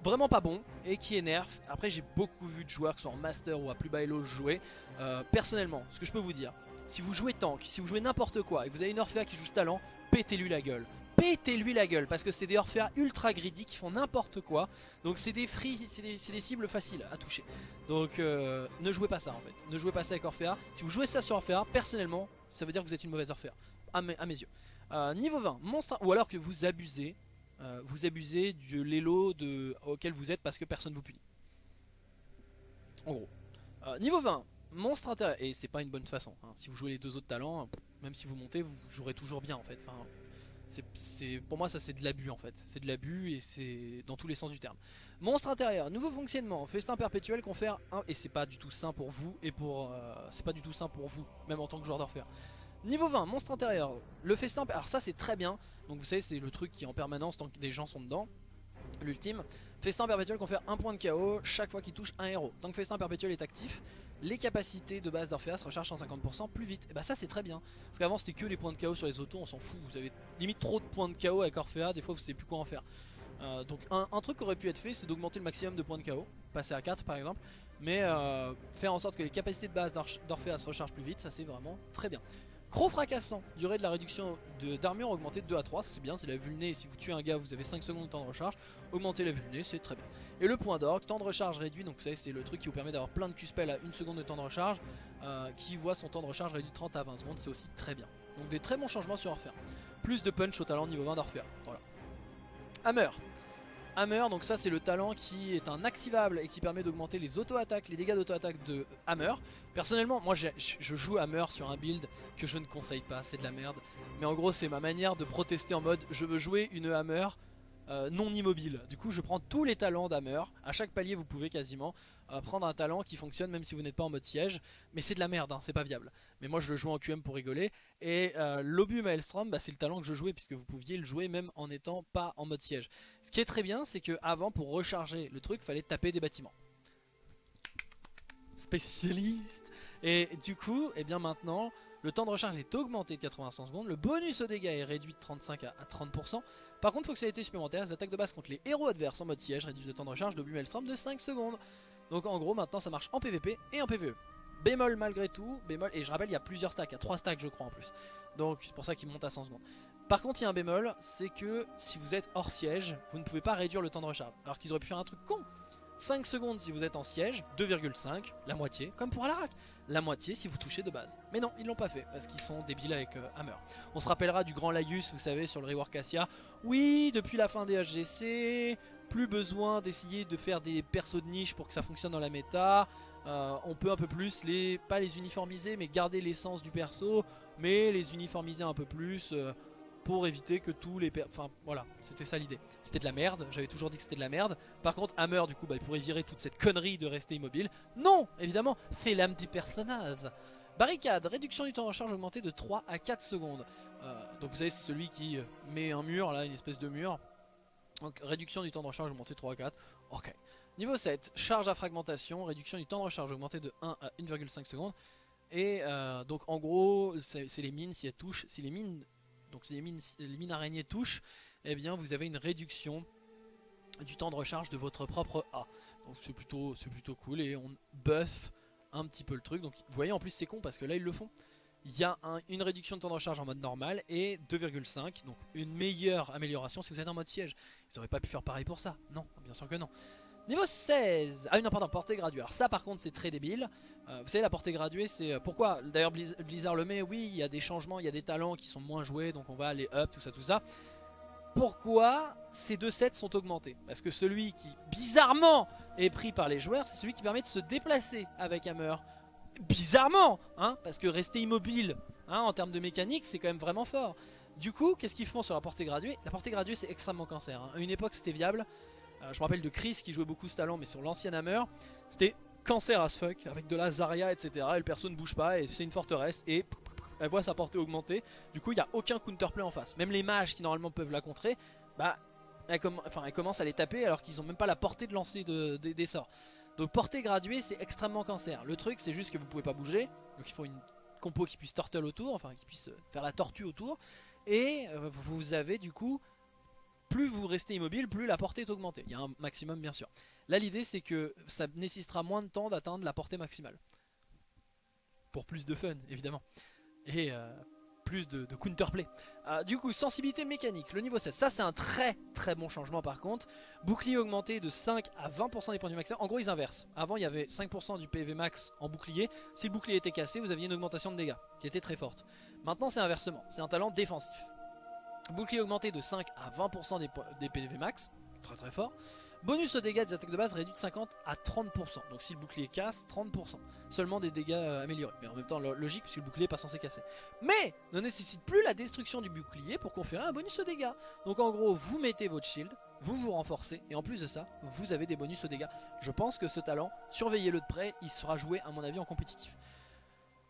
vraiment pas bon et qui est nerf. Après j'ai beaucoup vu de joueurs qui sont en master ou à plus bas elo jouer. Euh, personnellement, ce que je peux vous dire, si vous jouez tank, si vous jouez n'importe quoi et que vous avez une Orphea qui joue ce talent, pétez-lui la gueule pétez-lui la gueule parce que c'est des Orphea ultra greedy qui font n'importe quoi. Donc c'est des free, c'est des, cibles faciles à toucher. Donc euh, ne jouez pas ça en fait. Ne jouez pas ça avec Orphea. Si vous jouez ça sur Orphea, personnellement, ça veut dire que vous êtes une mauvaise Orphea. À mes, yeux. Euh, niveau 20, monstre, ou alors que vous abusez, euh, vous abusez de l'élo auquel vous êtes parce que personne vous punit. En gros. niveau 20, monstre intérêt. Et c'est pas une bonne façon. Hein. Si vous jouez les deux autres talents, même si vous montez, vous jouerez toujours bien en fait. Enfin, pour moi ça c'est de l'abus en fait, c'est de l'abus et c'est dans tous les sens du terme. Monstre intérieur, nouveau fonctionnement, festin perpétuel confère un et c'est pas du tout sain pour vous et pour euh, c'est pas du tout sain pour vous même en tant que joueur d'orfer. Niveau 20, monstre intérieur, le festin, alors ça c'est très bien, donc vous savez c'est le truc qui en permanence tant que des gens sont dedans. L'ultime, festin perpétuel confère un point de KO chaque fois qu'il touche un héros. Tant que festin perpétuel est actif, les capacités de base d'Orpheas rechargent 150% plus vite. Et bah ça c'est très bien. Parce qu'avant c'était que les points de KO sur les autos, on s'en fout. Vous avez limite trop de points de KO avec Orphea, des fois vous savez plus quoi en faire. Euh, donc un, truc qui aurait pu être fait c'est d'augmenter le maximum de points de KO, passer à 4 par exemple. Mais euh, faire en sorte que les capacités de base d'Orpheas rechargent plus vite, ça c'est vraiment très bien. Croc fracassant, durée de la réduction d'armure augmentée de 2 à 3, c'est bien, c'est la vulné, si vous tuez un gars vous avez 5 secondes de temps de recharge, augmenter la vulné, c'est très bien. Et le point d'orgue, temps de recharge réduit, donc vous savez c'est le truc qui vous permet d'avoir plein de Q-spell à 1 seconde de temps de recharge, euh, qui voit son temps de recharge réduit de 30 à 20 secondes, c'est aussi très bien. Donc des très bons changements sur Orphea. Plus de punch au talent niveau 20 d'Orphea, voilà. Hammer, Hammer, donc ça c'est le talent qui est un activable et qui permet d'augmenter les auto-attaques, les dégâts d'auto-attaque de Hammer. Personnellement, moi je joue Hammer sur un build que je ne conseille pas, c'est de la merde. Mais en gros c'est ma manière de protester en mode je veux jouer une Hammer euh, non immobile. Du coup je prends tous les talents d'Hammer, à chaque palier vous pouvez quasiment prendre un talent qui fonctionne même si vous n'êtes pas en mode siège. Mais c'est de la merde, hein, c'est pas viable. Mais moi je le joue en QM pour rigoler. Et euh, l'Obu Maelstrom, bah, c'est le talent que je jouais puisque vous pouviez le jouer même en n'étant pas en mode siège. Ce qui est très bien c'est que avant pour recharger le truc fallait taper des bâtiments. Spécialiste Et du coup, et eh bien maintenant le temps de recharge est augmenté de 85 secondes, le bonus au dégâts est réduit de 35 à 30%. Par contre, fonctionnalité supplémentaire, les attaques de base contre les héros adverses en mode siège réduisent le temps de recharge de Maelstrom de 5 secondes. Donc en gros, maintenant ça marche en PvP et en PvE. Bémol malgré tout, bémol, et je rappelle, il y a plusieurs stacks, il y a 3 stacks je crois en plus. Donc c'est pour ça qu'il monte à 100 secondes. Par contre, il y a un bémol, c'est que si vous êtes hors siège, vous ne pouvez pas réduire le temps de recharge. Alors qu'ils auraient pu faire un truc con 5 secondes si vous êtes en siège, 2,5, la moitié, comme pour Alarak. La moitié si vous touchez de base. Mais non, ils l'ont pas fait, parce qu'ils sont débiles avec euh, Hammer. On se rappellera du grand Laius, vous savez, sur le rework Cassia. Oui, depuis la fin des HGC, plus besoin d'essayer de faire des persos de niche pour que ça fonctionne dans la méta. Euh, on peut un peu plus, les, pas les uniformiser, mais garder l'essence du perso, mais les uniformiser un peu plus... Euh, pour éviter que tous les... Enfin voilà, c'était ça l'idée. C'était de la merde, j'avais toujours dit que c'était de la merde. Par contre Hammer du coup bah, il pourrait virer toute cette connerie de rester immobile. Non évidemment, c'est l'âme du personnage. Barricade, réduction du temps de recharge augmenté de 3 à 4 secondes. Euh, donc vous savez c'est celui qui met un mur là, une espèce de mur. Donc réduction du temps de recharge augmenté de 3 à 4. Ok. Niveau 7, charge à fragmentation, réduction du temps de recharge augmenté de 1 à 1,5 secondes. Et euh, donc en gros, c'est les mines, si elles touchent, si les mines donc si les mines, araignées touchent, eh bien vous avez une réduction du temps de recharge de votre propre A. Donc c'est plutôt, plutôt cool et on buff un petit peu le truc. Donc vous voyez en plus c'est con parce que là ils le font. Il y a une réduction de temps de recharge en mode normal et 2,5 donc une meilleure amélioration si vous êtes en mode siège. Ils auraient pas pu faire pareil pour ça. Non, bien sûr que non. Niveau 16 Ah non pardon, portée graduée. Alors ça par contre c'est très débile. Euh, vous savez la portée graduée c'est... Euh, pourquoi? D'ailleurs Blizzard le met, oui il y a des changements, il y a des talents qui sont moins joués donc on va aller up, tout ça tout ça. Pourquoi ces deux sets sont augmentés? Parce que celui qui bizarrement est pris par les joueurs c'est celui qui permet de se déplacer avec Hammer. Bizarrement hein Parce que rester immobile hein, en termes de mécanique c'est quand même vraiment fort. Du coup qu'est-ce qu'ils font sur la portée graduée? La portée graduée c'est extrêmement cancer. Hein. À une époque c'était viable. Euh, je me rappelle de Chris qui jouait beaucoup ce talent mais sur l'ancien Hammer c'était cancer as fuck, avec de la Zarya, etc. Et le perso ne bouge pas, et c'est une forteresse, et elle voit sa portée augmenter. Du coup, il n'y a aucun counterplay en face. Même les mages qui normalement peuvent la contrer, bah, elle, commence à les taper alors qu'ils n'ont même pas la portée de lancer des sorts. Donc portée graduée, c'est extrêmement cancer. Le truc, c'est juste que vous pouvez pas bouger, donc il faut une compo qui puisse turtle autour, enfin qui puisse faire la tortue autour. Et euh, vous avez du coup plus vous restez immobile, plus la portée est augmentée. Il y a un maximum bien sûr. Là l'idée c'est que ça nécessitera moins de temps d'atteindre la portée maximale. Pour plus de fun évidemment. Et euh, plus de, counterplay. Euh, du coup, sensibilité mécanique, le niveau 16. Ça, c'est un très très bon changement par contre. Bouclier augmenté de 5 à 20% des points du max. En gros, ils inversent. Avant, il y avait 5% du PV max en bouclier. Si le bouclier était cassé, vous aviez une augmentation de dégâts qui était très forte. Maintenant, c'est inversement. C'est un talent défensif. Bouclier augmenté de 5 à 20% des, des PV max, très très fort. Bonus aux dégâts des attaques de base réduit de 50 à 30%. Donc si le bouclier casse, 30%. Seulement des dégâts euh, améliorés. Mais en même temps logique puisque le bouclier n'est pas censé casser. Mais ne nécessite plus la destruction du bouclier pour conférer un bonus aux dégâts. Donc en gros vous mettez votre shield, vous vous renforcez et en plus de ça vous avez des bonus aux dégâts. Je pense que ce talent, surveillez-le de près, il sera joué à mon avis en compétitif.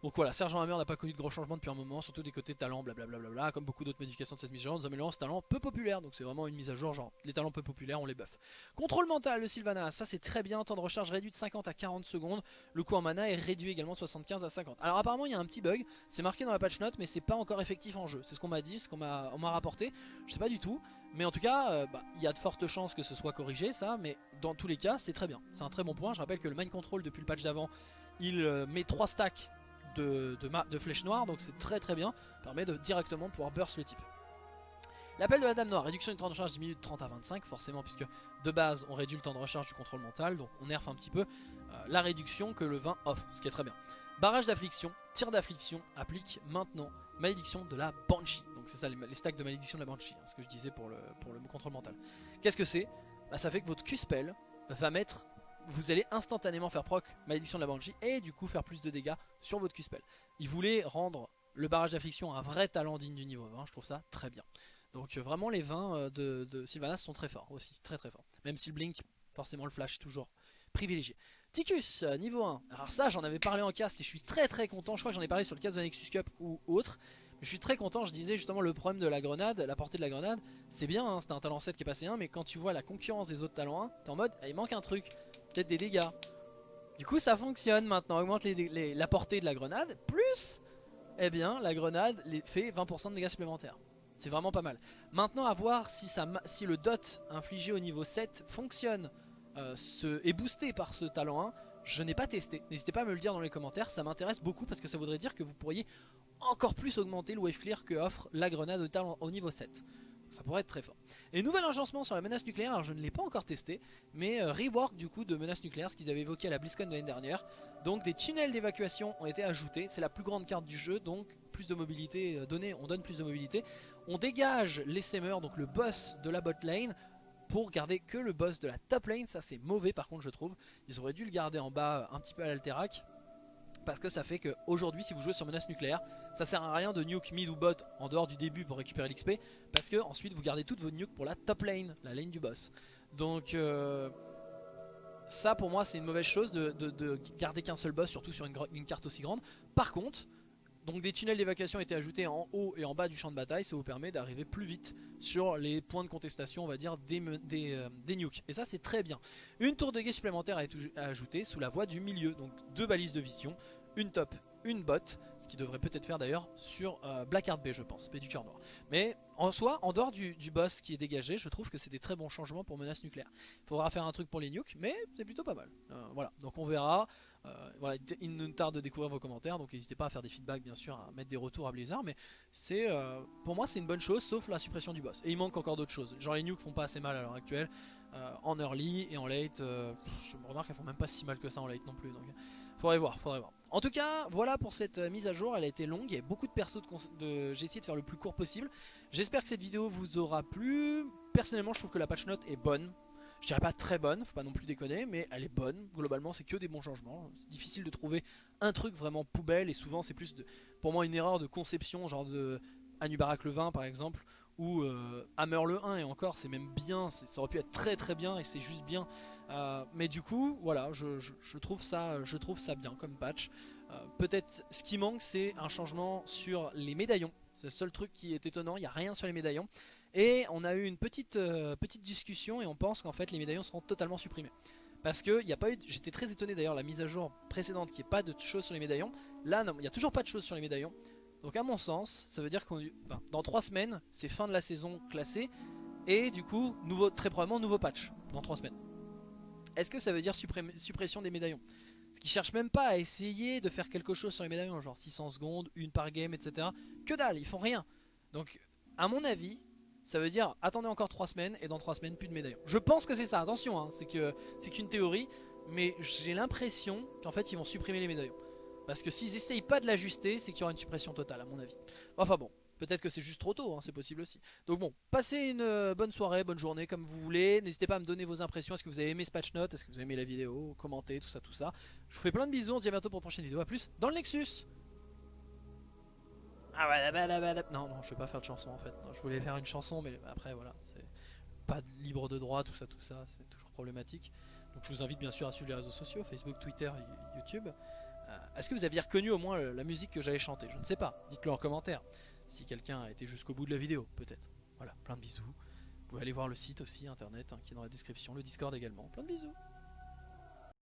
Donc voilà, Sergent Hammer n'a pas connu de gros changements depuis un moment, surtout des côtés talents, blablabla, comme beaucoup d'autres modifications de cette mise à jour, nous améliorons ce talent peu populaire, donc c'est vraiment une mise à jour, genre les talents peu populaires, on les buff. Contrôle mental de Sylvanas, ça c'est très bien, temps de recharge réduit de 50 à 40 secondes, le coût en mana est réduit également de 75 à 50. Alors apparemment il y a un petit bug, c'est marqué dans la patch note, mais c'est pas encore effectif en jeu, c'est ce qu'on m'a dit, ce qu'on m'a rapporté, je sais pas du tout, mais en tout cas, euh, bah, il y a de fortes chances que ce soit corrigé ça, mais dans tous les cas c'est très bien, c'est un très bon point, je rappelle que le mind control depuis le patch d'avant, il euh, met 3 stacks de, de, flèches noires, donc c'est très très bien, permet de directement pouvoir burst le type. L'appel de la dame noire, réduction du temps de recharge diminue de 30 à 25, forcément puisque de base on réduit le temps de recharge du contrôle mental, donc on nerf un petit peu euh, la réduction que le vin offre, ce qui est très bien. Barrage d'affliction, tir d'affliction, applique maintenant malédiction de la Banshee. Donc c'est ça les, stacks de malédiction de la Banshee, hein, ce que je disais pour le, pour le contrôle mental. Qu'est-ce que c'est? Bah, Ça fait que votre Q-spell va mettre vous allez instantanément faire proc malédiction de la Banshee et du coup faire plus de dégâts sur votre Q-spell. Il voulait rendre le barrage d'affliction un vrai talent digne du niveau 20, je trouve ça très bien. Donc euh, vraiment les 20 euh, de, Sylvanas sont très forts aussi, très très forts. Même si le blink, forcément le flash est toujours privilégié. Ticus, euh, niveau 1. Alors ça j'en avais parlé en cast et je suis très très content, je crois que j'en ai parlé sur le cast de Nexus Cup ou autre. Je suis très content, je disais justement le problème de la grenade, la portée de la grenade, c'est bien, hein, c'était un talent 7 qui est passé 1, mais quand tu vois la concurrence des autres talents 1, t'es en mode, ah, il manque un truc des dégâts. Du coup ça fonctionne maintenant, augmente la portée de la grenade, plus, eh bien la grenade fait 20% de dégâts supplémentaires. C'est vraiment pas mal. Maintenant à voir si, ça, si le dot infligé au niveau 7 fonctionne, euh, est boosté par ce talent 1. Je n'ai pas testé, n'hésitez pas à me le dire dans les commentaires, ça m'intéresse beaucoup parce que ça voudrait dire que vous pourriez encore plus augmenter le wave clear que offre la grenade au, talent, au niveau 7. Ça pourrait être très fort. Et nouvel agencement sur la menace nucléaire, alors je ne l'ai pas encore testé, mais euh, rework du coup de menace nucléaire, ce qu'ils avaient évoqué à la BlizzCon de l'année dernière. Donc des tunnels d'évacuation ont été ajoutés, c'est la plus grande carte du jeu, donc plus de mobilité euh, donnée, on donne plus de mobilité. On dégage les Semeurs, donc le boss de la bot lane, pour garder que le boss de la top lane, ça c'est mauvais par contre je trouve. Ils auraient dû le garder en bas un petit peu à l'alterac parce que ça fait qu'aujourd'hui si vous jouez sur menace nucléaire ça sert à rien de nuke mid ou bot en dehors du début pour récupérer l'XP parce que ensuite vous gardez toutes vos nukes pour la top lane, la lane du boss donc euh, ça pour moi c'est une mauvaise chose de, garder qu'un seul boss surtout sur une, carte aussi grande par contre donc des tunnels d'évacuation été ajoutés en haut et en bas du champ de bataille, ça vous permet d'arriver plus vite sur les points de contestation, on va dire, des, euh, des nukes. Et ça c'est très bien. Une tour de guet supplémentaire a été ajoutée sous la voie du milieu, donc deux balises de vision, une top, une bot, ce qui devrait peut-être faire d'ailleurs sur euh, Blackheart B je pense, B du cœur noir. Mais en soi, en dehors du, boss qui est dégagé, je trouve que c'est des très bons changements pour menace nucléaire. Il faudra faire un truc pour les nukes, mais c'est plutôt pas mal. Euh, voilà, donc on verra. Euh, voilà, il nous tarde de découvrir vos commentaires, donc n'hésitez pas à faire des feedbacks bien sûr, à mettre des retours à Blizzard, mais c'est pour moi c'est une bonne chose, sauf la suppression du boss. Et il manque encore d'autres choses, genre les nukes font pas assez mal à l'heure actuelle, en early et en late, je me remarque qu'elles font même pas si mal que ça en late non plus, donc faudrait voir, faudrait voir. En tout cas, voilà pour cette euh, mise à jour, elle a été longue, il y a beaucoup de persos, de, j'ai essayé de faire le plus court possible. J'espère que cette vidéo vous aura plu. Personnellement, je trouve que la patch note est bonne. Je dirais pas très bonne, faut pas non plus déconner, mais elle est bonne. Globalement, c'est que des bons changements. C'est difficile de trouver un truc vraiment poubelle et souvent c'est plus de, pour moi une erreur de conception, genre de Anubarak le 20 par exemple, ou euh, Hammer le 1 et encore c'est même bien, ça aurait pu être très très bien et c'est juste bien. Euh, mais du coup voilà, je, trouve ça, je trouve ça bien comme patch. Euh, peut-être ce qui manque c'est un changement sur les médaillons. C'est le seul truc qui est étonnant, il n'y a rien sur les médaillons. Et on a eu une petite, petite discussion et on pense qu'en fait les médaillons seront totalement supprimés. Parce que a pas eu, j'étais très étonné d'ailleurs la mise à jour précédente qui n'y ait pas de choses sur les médaillons. Là non, il n'y a toujours pas de choses sur les médaillons. Donc à mon sens, ça veut dire qu'on dans 3 semaines, c'est fin de la saison classée. Et du coup, très probablement nouveau patch dans 3 semaines. Est-ce que ça veut dire suppression des médaillons? Ce qui cherche même pas à essayer de faire quelque chose sur les médaillons, genre 600 secondes, une par game, etc. Que dalle, ils font rien. Donc à mon avis, ça veut dire attendez encore 3 semaines et dans 3 semaines plus de médaillons. Je pense que c'est ça, attention, hein, c'est qu'une théorie, mais j'ai l'impression qu'en fait ils vont supprimer les médaillons. Parce que s'ils essayent pas de l'ajuster, c'est qu'il y aura une suppression totale à mon avis. Enfin bon, peut-être que c'est juste trop tôt, hein, c'est possible aussi. Donc bon, passez une euh, bonne soirée, bonne journée comme vous voulez. N'hésitez pas à me donner vos impressions. Est-ce que vous avez aimé ce patch note Est-ce que vous avez aimé la vidéo? Commentez, tout ça, tout ça. Je vous fais plein de bisous, on se dit à bientôt pour une prochaine vidéo. A plus dans le Nexus ah non, non, je vais pas faire de chanson en fait. je voulais faire une chanson, mais après voilà, c'est pas libre de droit, tout ça, tout ça, c'est toujours problématique. Donc je vous invite bien sûr à suivre les réseaux sociaux, Facebook, Twitter, YouTube. Euh, est-ce que vous aviez reconnu au moins la musique que j'avais chantée? Je ne sais pas, dites-le en commentaire. Si quelqu'un a été jusqu'au bout de la vidéo, peut-être. Voilà, plein de bisous. Vous pouvez aller voir le site aussi, internet, hein, qui est dans la description, le Discord également. Plein de bisous